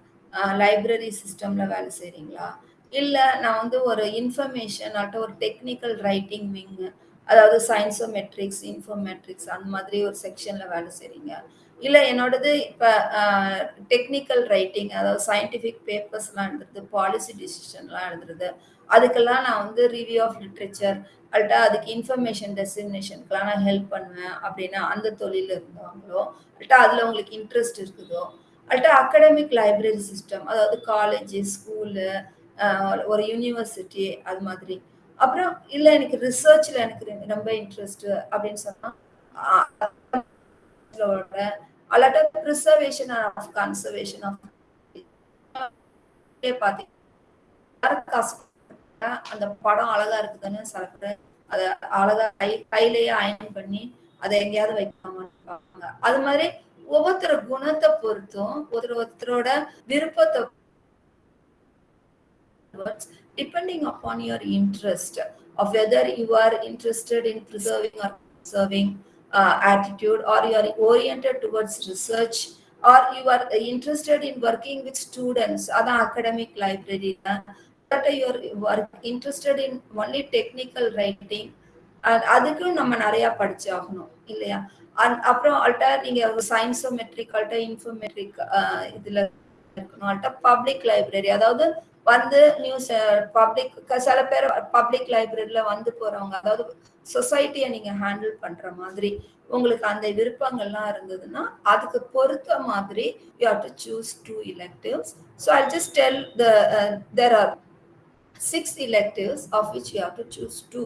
லைப்ரரி சிஸ்டமில் வேலை செய்கிறீங்களா இல்லை நான் வந்து ஒரு இன்ஃபர்மேஷன் ஆட்ட ஒரு டெக்னிக்கல் ரைட்டிங் விங்கு அதாவது சயின்ஸோ மெட்ரிக்ஸ் இன்ஃபோமெட்ரிக்ஸ் அந்த மாதிரி ஒரு செக்ஷனில் வேலை செய்கிறீங்க இல்லை என்னோடது இப்போ டெக்னிக்கல் ரைட்டிங் அதாவது சயின்டிஃபிக் பேப்பர்ஸ்லாம் எழுதுறது பாலிசி டிசிஷன்லாம் எழுதுறது அதுக்கெல்லாம் நான் வந்து ரிவ்யூ ஆஃப் லிட்ரேச்சர் அல்ட்டா அதுக்கு இன்ஃபர்மேஷன் டெசிக்னேஷனுக்குலாம் நான் ஹெல்ப் பண்ணுவேன் அப்படின்னா அந்த தொழில் இருந்தவங்களோ அல்ட்டா அதில் உங்களுக்கு இன்ட்ரெஸ்ட் இருக்குதோ அல்ட்டா அகடமிக் லைப்ரரி சிஸ்டம் அதாவது காலேஜ் ஸ்கூலு ஒரு யூனிவர்சிட்டி அது மாதிரி. அப்புறம் இல்லை எனக்கு ரிசர்ச்ல எனக்கு ரொம்ப இன்ட்ரெஸ்ட் அப்படின்னு சொன்னால் a lot of conservation of of conservation of அந்த படம் அழகா இருக்குதுன்னு சில பேர் அதை அழகா கை கையிலேயே அயன் பண்ணி அதை எங்கேயாவது வைக்காம இருப்பாங்க அது மாதிரி ஒவ்வொருத்தர குணத்தை பொறுத்தும் ஒருத்தர் ஒருத்தரோட விருப்பத்தை depending upon your interest of whether you are interested in preserving or conserving uh, attitude or you are oriented towards research or you are interested in working with students அதான் academic library but you are interested in only technical writing அ- அதுக்கும் நம்ம நிறைய படிச்சாகணும் இல்லையா அந்- அப்புறம் அல்ட்டா நீங்க சயின்ஸோமெட்ரிக் அல்ட்டா இன்ஃபோமெட்ரிக் இதுல இருக்கணும் அல்ட்டா பப்ளிக் லைப்ரரி அதாவது வந்து நியூஸ் பப்ளிக் சில பேர் பப்ளிக் லைப்ரரியில வந்து போறவங்க அதாவது சொசைட்டியை நீங்க ஹேண்டில் பண்ற மாதிரி உங்களுக்கு அந்த விருப்பங்கள்லாம் இருந்ததுன்னா அதுக்கு பொறுத்த மாதிரி you have to choose two electives so I just tell the there are six electives of which you have to choose two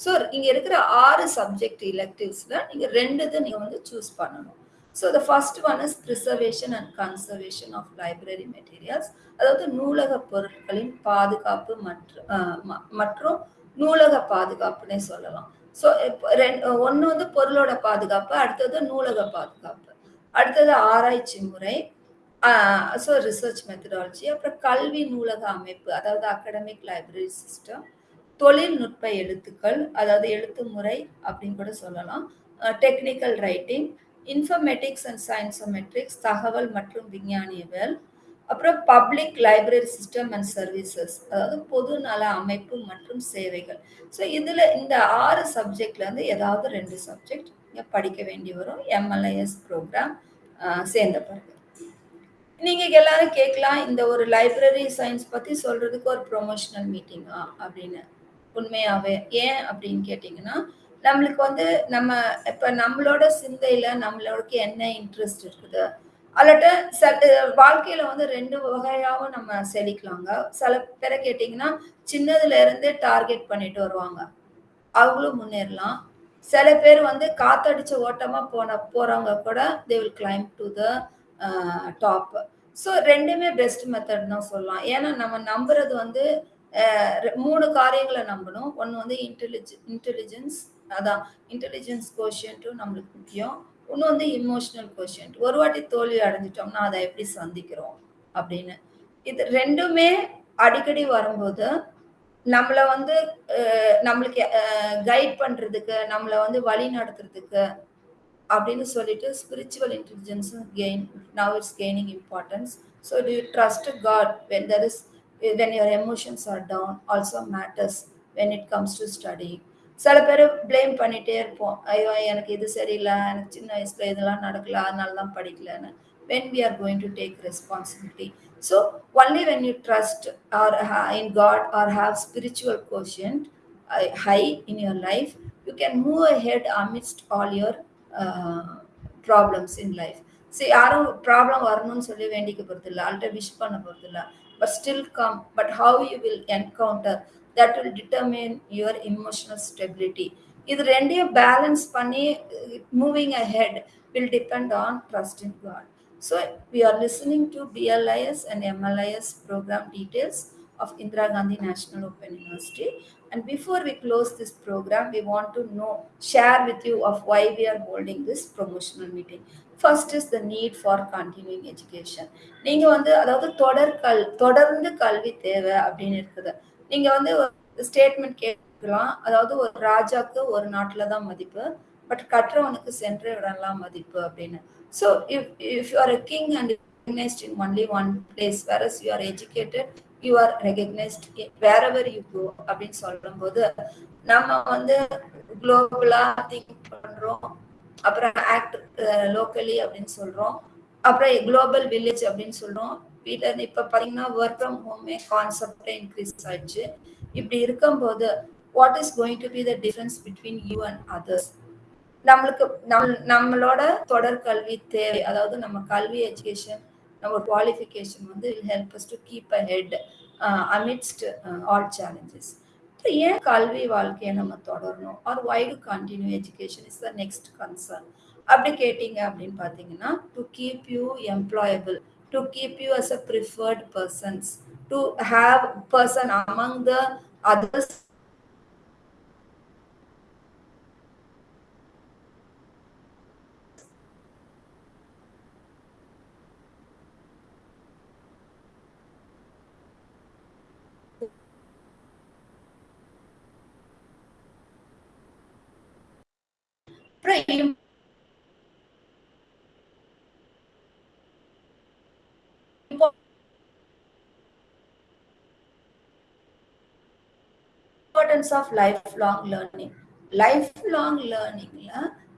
so இங்க இருக்கிற ஆறு சப்ஜெக்ட் இலெக்டிவ்ஸில் நீங்க ரெண்டு இதை நீங்க வந்து சூஸ் பண்ணணும். So the first one is preservation and conservation of library materials அதாவது நூலக பொருட்களின் பாதுகாப்பு மற்றும் மற்றும் நூலக பாதுகாப்புன்னே சொல்லலாம். ஸோ ரெண்டு ஒன்று வந்து பொருளோட பாதுகாப்பு அடுத்தது நூலக பாதுகாப்பு. அடுத்தது ஆராய்ச்சி முறை ஸோ ரிசர்ச் மெத்தடாலஜி அப்புறம் கல்வி நூலக அமைப்பு அதாவது அகடமிக் லைப்ரரி சிஸ்டம் தொழில்நுட்ப எழுத்துக்கள் அதாவது எழுத்து முறை அப்படின்னு கூட சொல்லலாம். Technical writing informatics and scientometrics தகவல் மற்றும் விஞ்ஞானியவியல் அப்புறம் public library system and services அதாவது பொது நல அமைப்பு மற்றும் சேவைகள். ஸோ இதில் இந்த ஆறு சப்ஜெக்ட்லேருந்து ஏதாவது ரெண்டு சப்ஜெக்ட் படிக்க வேண்டி வரும். எம்எல்ஏஎஸ் ப்ரோக்ராம் சேர்ந்த பிறகு. நீங்கள் எல்லாரும் கேட்கலாம் இந்த ஒரு லைப்ரரி சயின்ஸ் பற்றி சொல்கிறதுக்கு ஒரு ப்ரொமோஷனல் மீட்டிங்கா அப்படின்னு. உண்மையாகவே ஏன் அப்படின்னு கேட்டிங்கன்னா நம்மளுக்கு வந்து நம்ம இப்ப நம்மளோட சிந்தையில நம்மளோட என்ன இன்ட்ரெஸ்ட் இருக்குது? அல்லட்ட ச வாழ்க்கையில வந்து ரெண்டு வகையாகவும் நம்ம செழிக்கலாங்க. சில பேரை கேட்டீங்கன்னா சின்னதுல இருந்தே டார்கெட் பண்ணிட்டு வருவாங்க. அவங்களும் முன்னேறலாம். சில பேர் வந்து காத்தடிச்ச ஓட்டமா போன போறவங்க கூட they will claim to the top so ரெண்டுமே பெஸ்ட் மெத்தட் தான் சொல்லலாம். ஏன்னா நம்ம நம்புறது வந்து மூணு காரியங்களை நம்பணும். ஒன்று வந்து இன்டெலிஜ் இன்டெலிஜென்ஸ் அதான் இன்டெலிஜென்ஸ் கோஷியன்ட்டும் நம்மளுக்கு முக்கியம். இன்னும் வந்து இமோஷனல் கொஷின் ஒரு வாட்டி தோல்வி அடைஞ்சிட்டோம்னா அதை எப்படி சந்திக்கிறோம் அப்படின்னு. இது ரெண்டுமே அடிக்கடி வரும்போது நம்மளை வந்து நம்மளுக்கு கைட் பண்றதுக்கு நம்மளை வந்து வழி நடத்துறதுக்கு அப்படின்னு சொல்லிட்டு spiritual இன்டெலிஜென்ஸும் gain now it's gaining importance so to trust God when there is when your emotions are down also matters when it comes to study சில பேர் ப்ளேம் பண்ணிகிட்டே இருப்போம் ஐயோ எனக்கு இது சரியில்லை எனக்கு சின்ன வயசில் இதெல்லாம் நடக்கல அதனால தான் படிக்கலன்னு when we are going to take responsibility so only when you trust or in God or have spiritual quotient high in your life you can move ahead amidst all your problems in life சரி யாரும் ப்ராப்ளம் வரணும்னு சொல்லி வேண்டிக்க போகிறது இல்லை ஆல்ரெடி விஷ் பண்ண போகிறது இல்லை but still come but how you will encounter that will determine your emotional stability இது ரெண்டையும் பேலன்ஸ் பண்ணி moving ahead will depend on trust in God so we are listening to BLIS and MLIS program details of Indira Gandhi National Open University. And before we close this program, we want to know, share with you of why we are holding this promotional meeting. First is the need for continuing education நீங்கள் வந்து அதாவது தொடர் கல் தொடர்ந்து கல்வி தேவை அப்படின்னு இருக்குது நீங்க வந்து ஸ்டேட்மெண்ட் கேட்கலாம். அதாவது ஒரு ராஜாக்கு ஒரு நாட்டில் தான் மதிப்பு. பட் கற்றவனுக்கு சென்ற இடம்லாம் மதிப்பு அப்படின்னு. So if if you are a king and recognized in only one place whereas you are educated you are wherever you go அப்படின்னு சொல்லும்போது நம்ம வந்து குளோபலா திங்க் பண்றோம். அப்புறம் ஆக்ட் லோக்கலி அப்படின்னு சொல்றோம். அப்புறம் குளோபல் வில்லேஜ் அப்படின்னு சொல்றோம். வீட்டில் இருந்து இப்ப பாத்தீங்கன்னா ஒர்க் ஃப்ரம் ஹோமே கான்செப்டே இன்க்ரீஸ் ஆயிடுச்சு. இப்படி இருக்கும்போது what is going to be the difference between you and others நம்மளுக்கு நம் நம்மளோட தொடர் கல்வி தேவை அதாவது நம்ம கல்வி எஜுகேஷன் நம்ம குவாலிஃபிகேஷன் வந்து help us to keep ahead amidst all challenges ஏன் கல்வி வாழ்க்கையை நம்ம தொடரணும்? Or why to continue education is the next concern அப்படி கேட்டீங்க அப்படின்னு பார்த்தீங்கன்னா to keep you employable to keep you as a preferred persons, to have person among the others. Pray. Importance of life long learning life long லேர்னிங்ல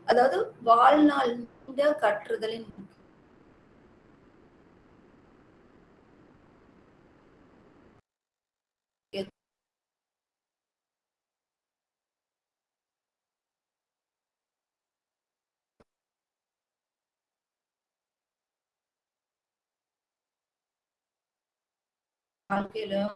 அதாவது வாழ்நாள் கற்றுதலின் வாழ்க்கையிலும்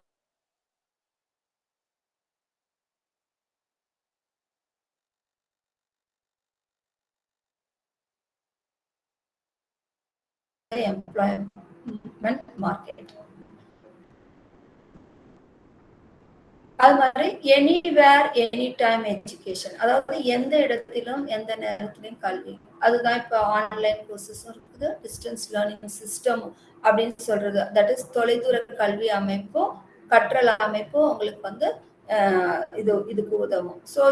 employment market. அது மாதிரி எனிவேர் எனி டைம் எஜுகேஷன் அதாவது எந்த இடத்திலும் எந்த நேரத்திலும் கல்வி. அதுதான் இப்போ ஆன்லைன் கோர்சஸும் இருக்குது. டிஸ்டன்ஸ் லேர்னிங் சிஸ்டம் அப்படின்னு சொல்றது. தட் இஸ் தொலைதூர கல்வி அமைப்பும் கற்றல் அமைப்பும் உங்களுக்கு வந்து இது இதுக்கு உதவும். ஸோ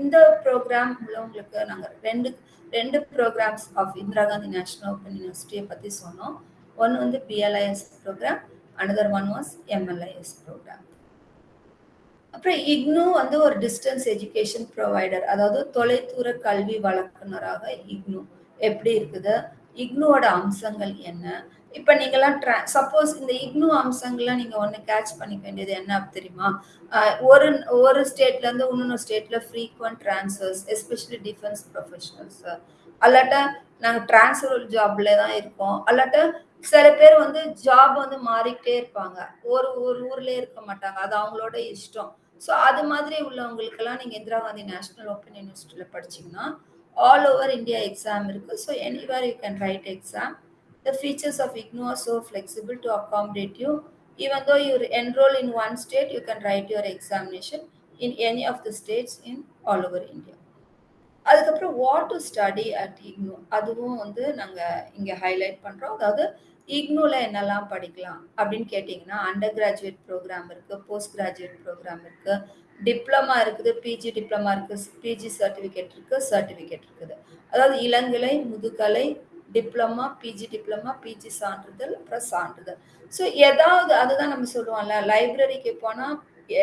இந்த ப்ரோக்ராம் உள்ளவங்களுக்கு நாங்கள் ரெண்டு ரெண்டு programs of Indira Gandhi national open யூனிவர்சிட்டியை பற்றி சொன்னோம். ஒன்று வந்து BLIS program another one was MLIS program அப்புறம் இக்னு வந்து ஒரு டிஸ்டன்ஸ் எஜுகேஷன் ப்ரொவைடர் அதாவது தொலைதூர கல்வி வழக்குனராக இக்னு. எப்படி இருக்குது? இக்னுவோட அம்சங்கள் என்ன? இப்போ நீங்கள்லாம் ட்ரா சப்போஸ் இந்த இக்னு அம்சங்கள்லாம் நீங்கள் ஒன்று கேட்ச் பண்ணிக்க வேண்டியது என்ன தெரியுமா? ஒரு ஒரு ஸ்டேட்லேருந்து இன்னொன்று ஸ்டேட்டில் frequent transfers especially defence professionals அல்லாட்ட நாங்கள் டிரான்ஸ்ஃபர் ஜாப்ல தான் இருக்கோம். அல்லாட்ட சில பேர் வந்து ஜாப் வந்து மாறிக்கிட்டே இருப்பாங்க. ஒரு ஒரு ஊர்லேயே இருக்க மாட்டாங்க. அது அவங்களோட இஷ்டம். ஸோ அது மாதிரி உள்ளவங்களுக்கெல்லாம் நீங்கள் இந்திரா காந்தி நேஷனல் ஓப்பன் யூனிவர்சிட்டியில் படிச்சிங்கன்னா ஆல் ஓவர் இந்தியா எக்ஸாம் இருக்குது so anywhere you can write exam The features of IGNO are so flexible to accommodate you. Even though you enroll in one state, you can write your examination in any of the states in all over India. அதுக்கப்புறம் what to study at IGNOU அதுவும் வந்து நாங்கள் இங்கே ஹைலைட் பண்ணுறோம் அதாவது இக்னோவில் என்னெல்லாம் படிக்கலாம் அப்படின்னு கேட்டிங்கன்னா அண்டர் கிராஜுவேட் ப்ரோக்ராம் இருக்குது போஸ்ட் கிராஜுவேட் ப்ரோக்ராம் இருக்குது டிப்ளமா இருக்குது பிஜி டிப்ளமா இருக்குது பிஜி சர்டிஃபிகேட் இருக்குது சர்டிஃபிகேட் இருக்குது அதாவது இளங்கலை முதுகலை டிப்ளமா பிஜி டிப்ளமா பிஜி சான்றிதழ் அப்புறம் சான்றிதழ். ஸோ ஏதாவது அதுதான் நம்ம சொல்லுவோம்ல லைப்ரரிக்கு போனால்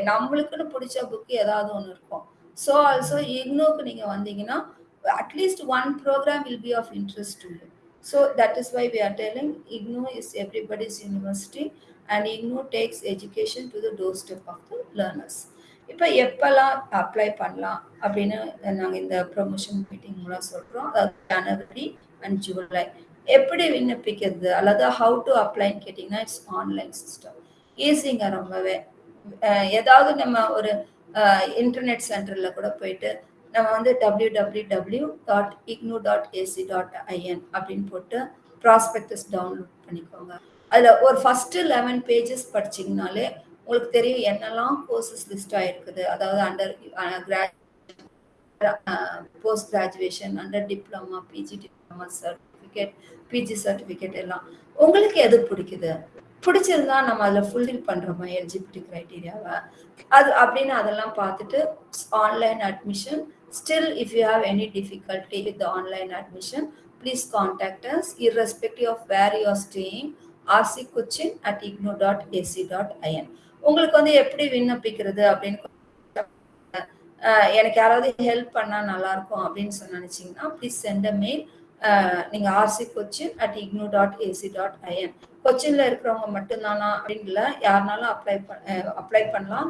நம்மளுக்குன்னு பிடிச்ச புக்கு ஏதாவது ஒன்று இருக்கும். ஸோ ஆல்சோ இக்னோக்கு நீங்கள் வந்தீங்கன்னா at least one program will be of interest to you so that is why we are telling IGNOU is everybody's university and IGNOU takes education to the door step of the learners இப்போ எப்போல்லாம் அப்ளை பண்ணலாம் அப்படின்னு நாங்கள் இந்த ப்ரொமோஷன் மீட்டிங் மூலம் சொல்கிறோம் அதாவது ஜனவரி அண்ட் ஜூலை எப்படி விண்ணப்பிக்கிறது? அல்லது ஹவு டு அப்ளைன்னு கேட்டிங்கன்னா இட்ஸ் ஆன்லைன் சிஸ்டம் ஈஸிங்க ரொம்பவே. ஏதாவது நம்ம ஒரு இன்டர்நெட் சென்டரில் கூட போயிட்டு நம்ம வந்து W W W dot IGNOU dot AC dot IN அப்படின்னு போட்டு ப்ராஸ்பெக்டஸ் டவுன்லோட் பண்ணிக்கோங்க. அதில் ஒரு ஃபஸ்ட்டு லெவன் பேஜஸ் படிச்சிங்கனாலே உங்களுக்கு தெரியும் என்னெல்லாம் கோர்சஸ் லிஸ்ட் ஆகிருக்குது அதாவது under post graduation under diploma PG diploma certificate PG certificate எல்லாம். உங்களுக்கு எது பிடிக்குது? பிடிச்சிருந்தா நம்ம அதில் ஃபுல்ஃபில் பண்ணுறோமா எலிஜிபிலிட்டி க்ரைட்டீரியாவை அது அப்படின்னு அதெல்லாம் பார்த்துட்டு online admission still if you have any difficulty with the online admission please contact us irrespective of where you are staying RC Cochin at IGNOU dot AC dot IN உங்களுக்கு வந்து எப்படி விண்ணப்பிக்கிறது அப்படின்னு எனக்கு யாராவது ஹெல்ப் பண்ணால் நல்லாயிருக்கும் அப்படின்னு சொன்ன நினச்சிங்கன்னா ப்ளீஸ் சென்ட் அ மெயில் நீங்கள் RC Cochin at IGNOU dot AC dot IN கொச்சினில் இருக்கிறவங்க மட்டும்தானா அப்படின்னு இல்லை யாருனாலும் அப்ளை அப்ளை பண்ணலாம்.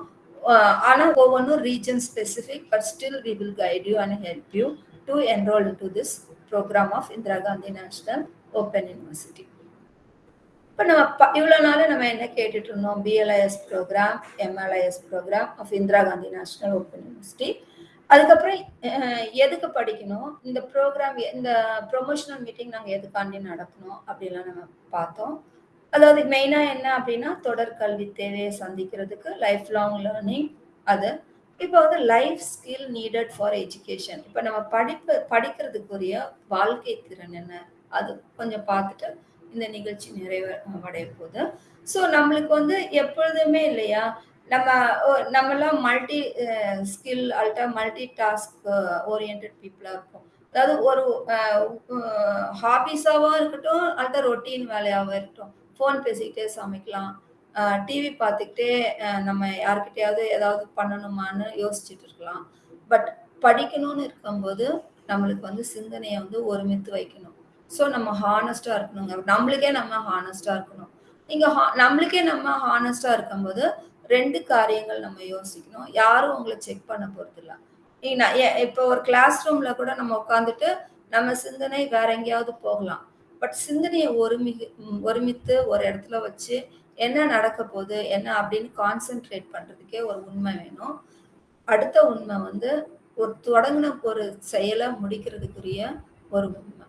ஆனால் ஒவ்வொன்றும் region specific but still we will guide you and help you to enroll to this program of Indira Gandhi national open university இப்போ நம்ம ப இவ்வளோ நாள் நம்ம என்ன கேட்டுட்டு இருந்தோம்? BLIS program MLIS program of Indira Gandhi national open university அதுக்கப்புறம் எதுக்கு படிக்கணும்? இந்த ப்ரோக்ராம் இந்த ப்ரொமோஷனல் மீட்டிங் நாங்கள் எதுக்காண்டி நடக்கணும் அப்படிலாம் நம்ம பார்த்தோம். அதாவது மெயினாக என்ன அப்படின்னா தொடர் கல்வி தேவையை சந்திக்கிறதுக்கு லைஃப் லாங் லேர்னிங் அது. இப்போ வந்து life skill needed for education இப்போ நம்ம படிப்பு படிக்கிறதுக்குரிய வாழ்க்கை திறன் என்ன? அது கொஞ்சம் பார்த்துட்டு இந்த நிகழ்ச்சி நிறைவடைய போகுது. ஸோ நம்மளுக்கு வந்து எப்பொழுதுமே இல்லையா நம்ம நம்மளாம் மல்டி ஸ்கில் அல்ட்டா மல்டி டாஸ்க் ஓரியன்ட் பீப்புளாக இருக்கும் அதாவது ஒரு ஹாபிஸாகவும் இருக்கட்டும் அல்ட்டா ரொட்டீன் வேலையாகவும் இருக்கட்டும். ஃபோன் பேசிக்கிட்டே சமைக்கலாம். டிவி பார்த்துக்கிட்டே நம்ம யாருக்கிட்டையாவது ஏதாவது பண்ணணுமான்னு யோசிச்சுட்டு இருக்கலாம். பட் படிக்கணும்னு இருக்கும்போது நம்மளுக்கு வந்து சிந்தனையை வந்து ஒருமித்து வைக்கணும். ஸோ நம்ம ஹானஸ்டாக இருக்கணுங்க. நம்மளுக்கே நம்ம ஹானஸ்டாக இருக்கணும். நீங்கள் ஹா நம்மளுக்கே நம்ம ஹானஸ்டாக இருக்கும்போது ரெண்டு காரியங்கள் நம்ம யோசிக்கணும். யாரும் உங்களை செக் பண்ண போகிறதில்ல நான் இப்போ ஒரு கிளாஸ் ரூமில் கூட நம்ம உட்காந்துட்டு நம்ம சிந்தனை வேற எங்கேயாவது போகலாம். பட் சிந்தனையை ஒருமி ஒருமித்து ஒரு இடத்துல வச்சு என்ன நடக்க போகுது என்ன அப்படின்னு கான்சென்ட்ரேட் பண்றதுக்கே ஒரு உண்மை வேணும். அடுத்த உண்மை வந்து ஒரு தொடங்கின ஒரு செயலை முடிக்கிறதுக்குரிய ஒரு உண்மை.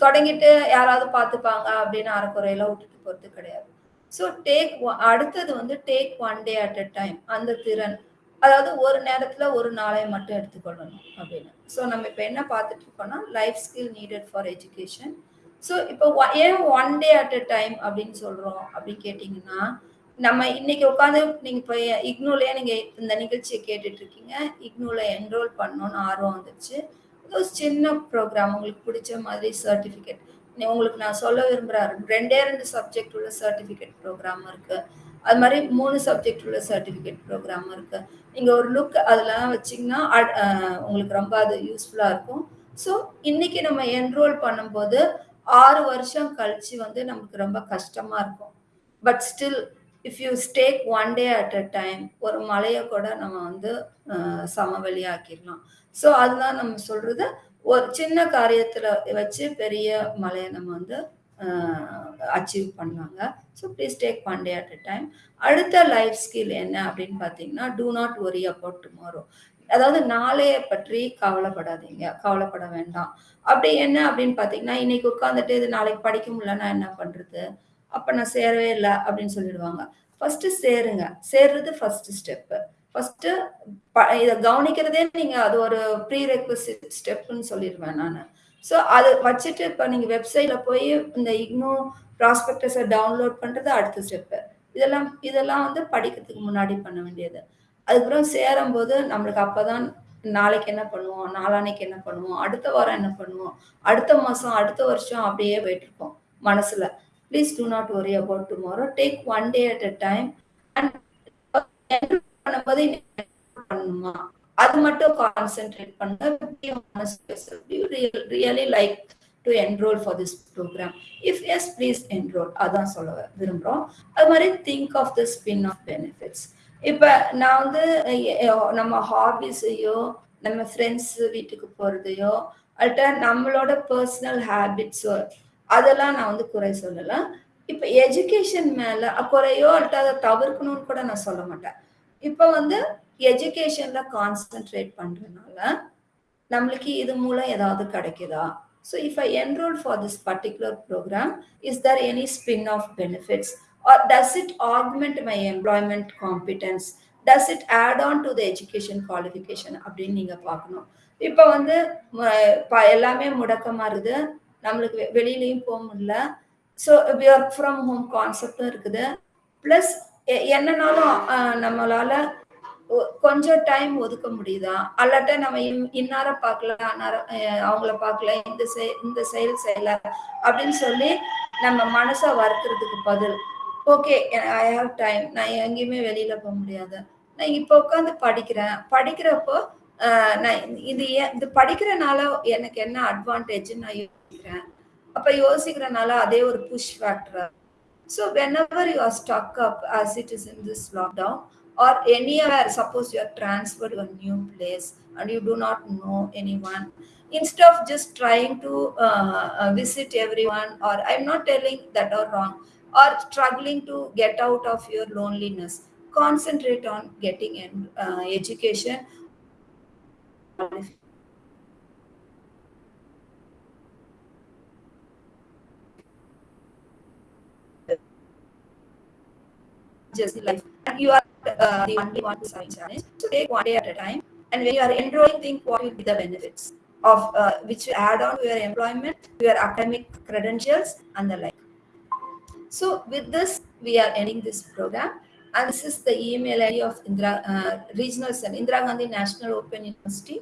தொடங்கிட்டு யாராவது பார்த்துப்பாங்க அப்படின்னு அரைக்குறையில விட்டுட்டு போறது கிடையாது. ஸோ டேக் அடுத்தது வந்து take one day at a time அந்த திறன். அதாவது ஒரு நேரத்தில் ஒரு நாளை மட்டும் எடுத்துக்கொள்ளணும் அப்படின்னு. ஸோ நம்ம இப்போ என்ன பார்த்துட்டு இருக்கோம்னா life skill needed for education so இப்போ ஏன் one day at a time அப்படின்னு சொல்கிறோம் அப்படின்னு கேட்டிங்கன்னா நம்ம இன்னைக்கு உட்காந்து நீங்கள் இப்போ இக்னூலயே நீங்கள் இந்த நிகழ்ச்சியை கேட்டுட்டு இருக்கீங்க. இக்னூல என்ரோல் பண்ணணும்னு ஆர்வம் வந்துச்சு ஒரு சின்ன ப்ரோக்ராம் உங்களுக்கு பிடிச்ச மாதிரி சர்டிஃபிகேட் உங்களுக்கு நான் சொல்ல விரும்புகிறேன் ரெண்டே ரெண்டு சப்ஜெக்ட் உள்ள சர்டிஃபிகேட் ப்ரோக்ராம் இருக்குது அது மாதிரி மூணு சப்ஜெக்ட் உள்ள சர்டிஃபிகேட் ப்ரோக்ராம் இருக்குது நீங்கள் ஒரு லுக் அதெல்லாம் வச்சிங்கன்னா உங்களுக்கு ரொம்ப அது யூஸ்ஃபுல்லாக இருக்கும். ஸோ இன்னைக்கு நம்ம என்ரோல் பண்ணும்போது ஆறு வருஷம் கழிச்சு வந்து நமக்கு ரொம்ப கஷ்டமாக இருக்கும். But still if you stake one day at a time ஒரு மலையை கூட நம்ம வந்து சமவெளியாக்கிடலாம். ஸோ அதுதான் நம்ம சொல்கிறது ஒரு சின்ன காரியத்துல வச்சு பெரிய மலையை நம்ம வந்து அச்சீவ் பண்ணாங்க so please take one day at a time அடுத்த லைஃப் ஸ்கில் என்ன அப்படின்னு பார்த்தீங்கன்னா do not worry about tomorrow அதாவது நாளைய பற்றி கவலைப்படாதீங்க. கவலைப்பட வேண்டாம். அப்படி என்ன அப்படின்னு பார்த்தீங்கன்னா இன்னைக்கு உட்காந்துட்டு இது நாளைக்கு படிக்க முடியலன்னா என்ன பண்ணுறது அப்போ நான் சேரவே இல்லை அப்படின்னு சொல்லிடுவாங்க. ஃபஸ்ட்டு சேருங்க. சேர்றது ஃபஸ்ட்டு ஸ்டெப்பு ஃபர்ஸ்ட் இதை கவனிக்கிறதே நீங்க அது ஒரு ப்ரீ ரெக்வசிட் ஸ்டெப்னு சொல்லிடுவேன் நான். ஸோ அது வச்சுட்டு இப்போ நீங்க வெப்சைட்ல போய் இந்த இக்னோ ப்ராஸ்பெக்டஸை டவுன்லோட் பண்றது அடுத்த ஸ்டெப்பு இதெல்லாம் இதெல்லாம் வந்து படிக்கிறதுக்கு முன்னாடி பண்ண வேண்டியது. அதுக்கப்புறம் சேரும் போது நம்மளுக்கு அப்பதான் நாளைக்கு என்ன பண்ணுவோம் நாளானைக்கு என்ன பண்ணுவோம் அடுத்த வாரம் என்ன பண்ணுவோம் அடுத்த மாசம் அடுத்த வருஷம் அப்படியே போயிட்டு இருக்கோம் மனசுல. Please do not worry about tomorrow take one day at a time and பண்ணும்போது பண்ணுமா அது மட்டும் கான்சென்ட்ரேட் பண்ண really like to enroll for this program if yes please enroll அதான் சொல்ல விரும்புகிறோம் அது மாதிரி think of the spin off benefits இப்போ நான் வந்து நம்ம ஹாபிஸையோ நம்ம ஃப்ரெண்ட்ஸ் வீட்டுக்கு போகிறதையோ அல்ட்ட நம்மளோட பர்சனல் ஹேபிட்ஸோ அதெல்லாம் நான் வந்து குறை சொல்லலாம் இப்போ எஜுகேஷன் மேலே குறையோ அல்ட்ட அதை தவிர்க்கணும்னு கூட நான் சொல்ல மாட்டேன். இப்போ வந்து எஜுகேஷன்ல கான்சென்ட்ரேட் பண்றதுனால நம்மளுக்கு இது மூலம் ஏதாவது கிடைக்குதா? So if I enroll for this particular program is there any spin off benefits or does it augment my employment competence does it add on to the education qualification அப்படின்னு நீங்க பார்க்கணும். இப்போ வந்து எல்லாமே முடக்கமா இருக்குது. நம்மளுக்கு வெளியிலையும் போக முடியல. ஸோ ஒர்க் ஃப்ரம் ஹோம் கான்செப்டும் இருக்குது. ப்ளஸ் என்னன்னாலும் நம்மளால கொஞ்சம் டைம் ஒதுக்க முடியுதா? அல்லாட்ட நம்ம இன்னார பார்க்கல அன்னார அவங்கள பார்க்கல இந்த செய் இந்த செயல் செய்யல அப்படின்னு சொல்லி நம்ம மனசை வருத்துறதுக்கு பதில். ஓகே ஐ ஹாவ் டைம் நான் எங்கேயுமே வெளியில போக முடியாது. நான் இப்போ உட்காந்து படிக்கிறேன். படிக்கிறப்போ நான் இது இது படிக்கிறனால எனக்கு என்ன அட்வான்டேஜ்னு நான் யோசிக்கிறேன். அப்ப யோசிக்கிறனால அதே ஒரு புஷ் ஃபேக்டரா So whenever you are stuck up as it is in this lockdown or anywhere, suppose you are transferred to a new place and you do not know anyone, instead of just trying to uh, uh, visit everyone or I'm not telling that are wrong or struggling to get out of your loneliness, concentrate on getting an uh, education. just life. And you are uh, the only one who's having challenge. So take one day at a time. And when you are enrolling, think what will be the benefits of uh, which you add on to your employment, your academic credentials, and the like. So with this, we are ending this program. And this is the email ID of Indira, uh, Regional Center, Indira Gandhi National Open University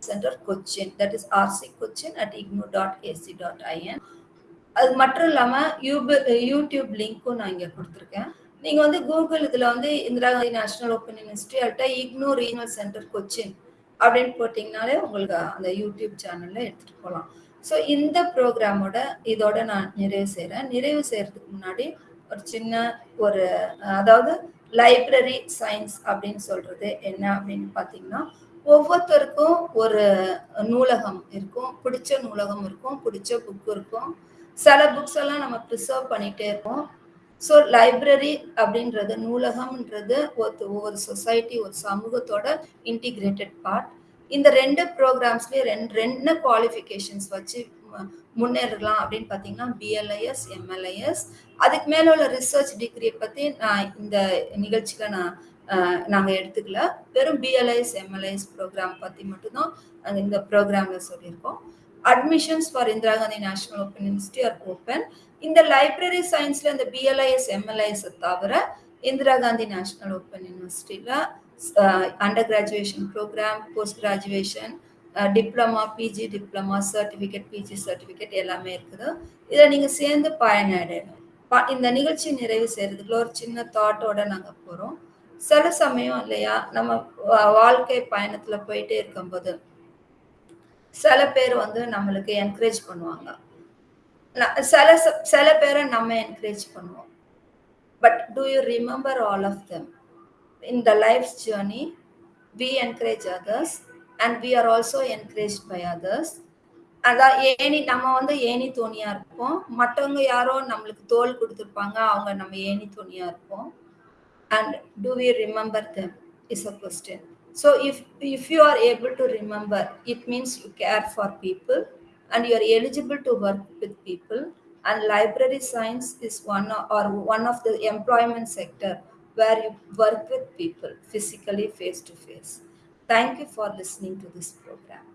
Center, Cochin. That is rc cochin at ignu.ac.in. அது மட்டும் இல்லாமல் யூபு யூடியூப் லிங்க்கும் நான் இங்கே கொடுத்துருக்கேன் நீங்க வந்து கூகுள் இதுல வந்து Indira Gandhi national open university அல்ட்டா IGNOU regional centre Cochin அப்படின்னு போட்டிங்கனாலே உங்களுக்கு அந்த யூடியூப் சேனல்ல எடுத்துட்டு போகலாம் ஸோ இந்த ப்ரோக்ராமோட இதோட நான் நிறைவு செய்கிறேன் நிறைவு செய்யறதுக்கு முன்னாடி ஒரு சின்ன ஒரு அதாவது லைப்ரரி சயின்ஸ் அப்படின்னு சொல்றது என்ன அப்படின்னு பார்த்தீங்கன்னா ஒவ்வொருத்தருக்கும் ஒரு நூலகம் இருக்கும் பிடிச்ச நூலகம் இருக்கும் பிடிச்ச புக் இருக்கும். சில புக்ஸ் எல்லாம் நம்ம ப்ரிசர்வ் பண்ணிட்டே இருப்போம். ஸோ லைப்ரரி அப்படின்றது நூலகம்ன்றது ஒரு ஒவ்வொரு சொசைட்டி ஒரு சமூகத்தோட இன்டிகிரேட்டட் பார்ட் இந்த ரெண்டு ப்ரோக்ராம்ஸ்லேயே ரெண்டு ரெண்டு குவாலிஃபிகேஷன்ஸ் வச்சு முன்னேறலாம் அப்படின்னு பார்த்தீங்கன்னா பிஎல்ஐஎஸ் எம்எல்ஐஎஸ் அதுக்கு மேலே உள்ள ரிசர்ச் டிகிரியை பற்றி நான் இந்த நிகழ்ச்சியில் நான் நாங்கள் எடுத்துக்கல. வெறும் பிஎல்ஐஎஸ் எம்எல்ஐஎஸ் ப்ரோக்ராம் பற்றி மட்டும்தான் இந்த ப்ரோக்ராமில் சொல்லியிருக்கோம். Admissions for Indira Gandhi national open university are open இந்த லைப்ரரி சயின்ஸில் இந்த பிஎல்ஐஎஸ் எம்எல்ஐஎஸ் தவிர இந்திரா காந்தி நேஷனல் ஓப்பன் யூனிவர்சிட்டியில் under graduation program post graduation diploma PG diploma certificate PG certificate எல்லாமே இருக்குது. இதில் நீங்கள் சேர்ந்து பயனடையணும். இந்த நிகழ்ச்சி நிறைவு செய்கிறதுக்குள்ள ஒரு சின்ன தாட்டோட நாங்கள் போகிறோம் சில சமயம் இல்லையா நம்ம வாழ்க்கை பயணத்தில் போயிட்டே இருக்கும்போது சில பேர் வந்து நம்மளுக்கு என்கரேஜ் பண்ணுவாங்க. சில சில பேரை நம்ம என்கரேஜ் பண்ணுவோம். But do you remember all of them in the life journey we encourage others and we are also encourage by others அதான் ஏணி நம்ம வந்து ஏணி தோணியா இருப்போம். மற்றவங்க யாரோ நம்மளுக்கு தோல் கொடுத்துருப்பாங்க அவங்க நம்ம ஏணி தோணியா இருப்போம். And do we remember them is a question So if, if you are able to remember, it means you care for people and you are eligible to work with people. And library science is one or one of the employment sector where you work with people physically face to face. Thank you for listening to this program.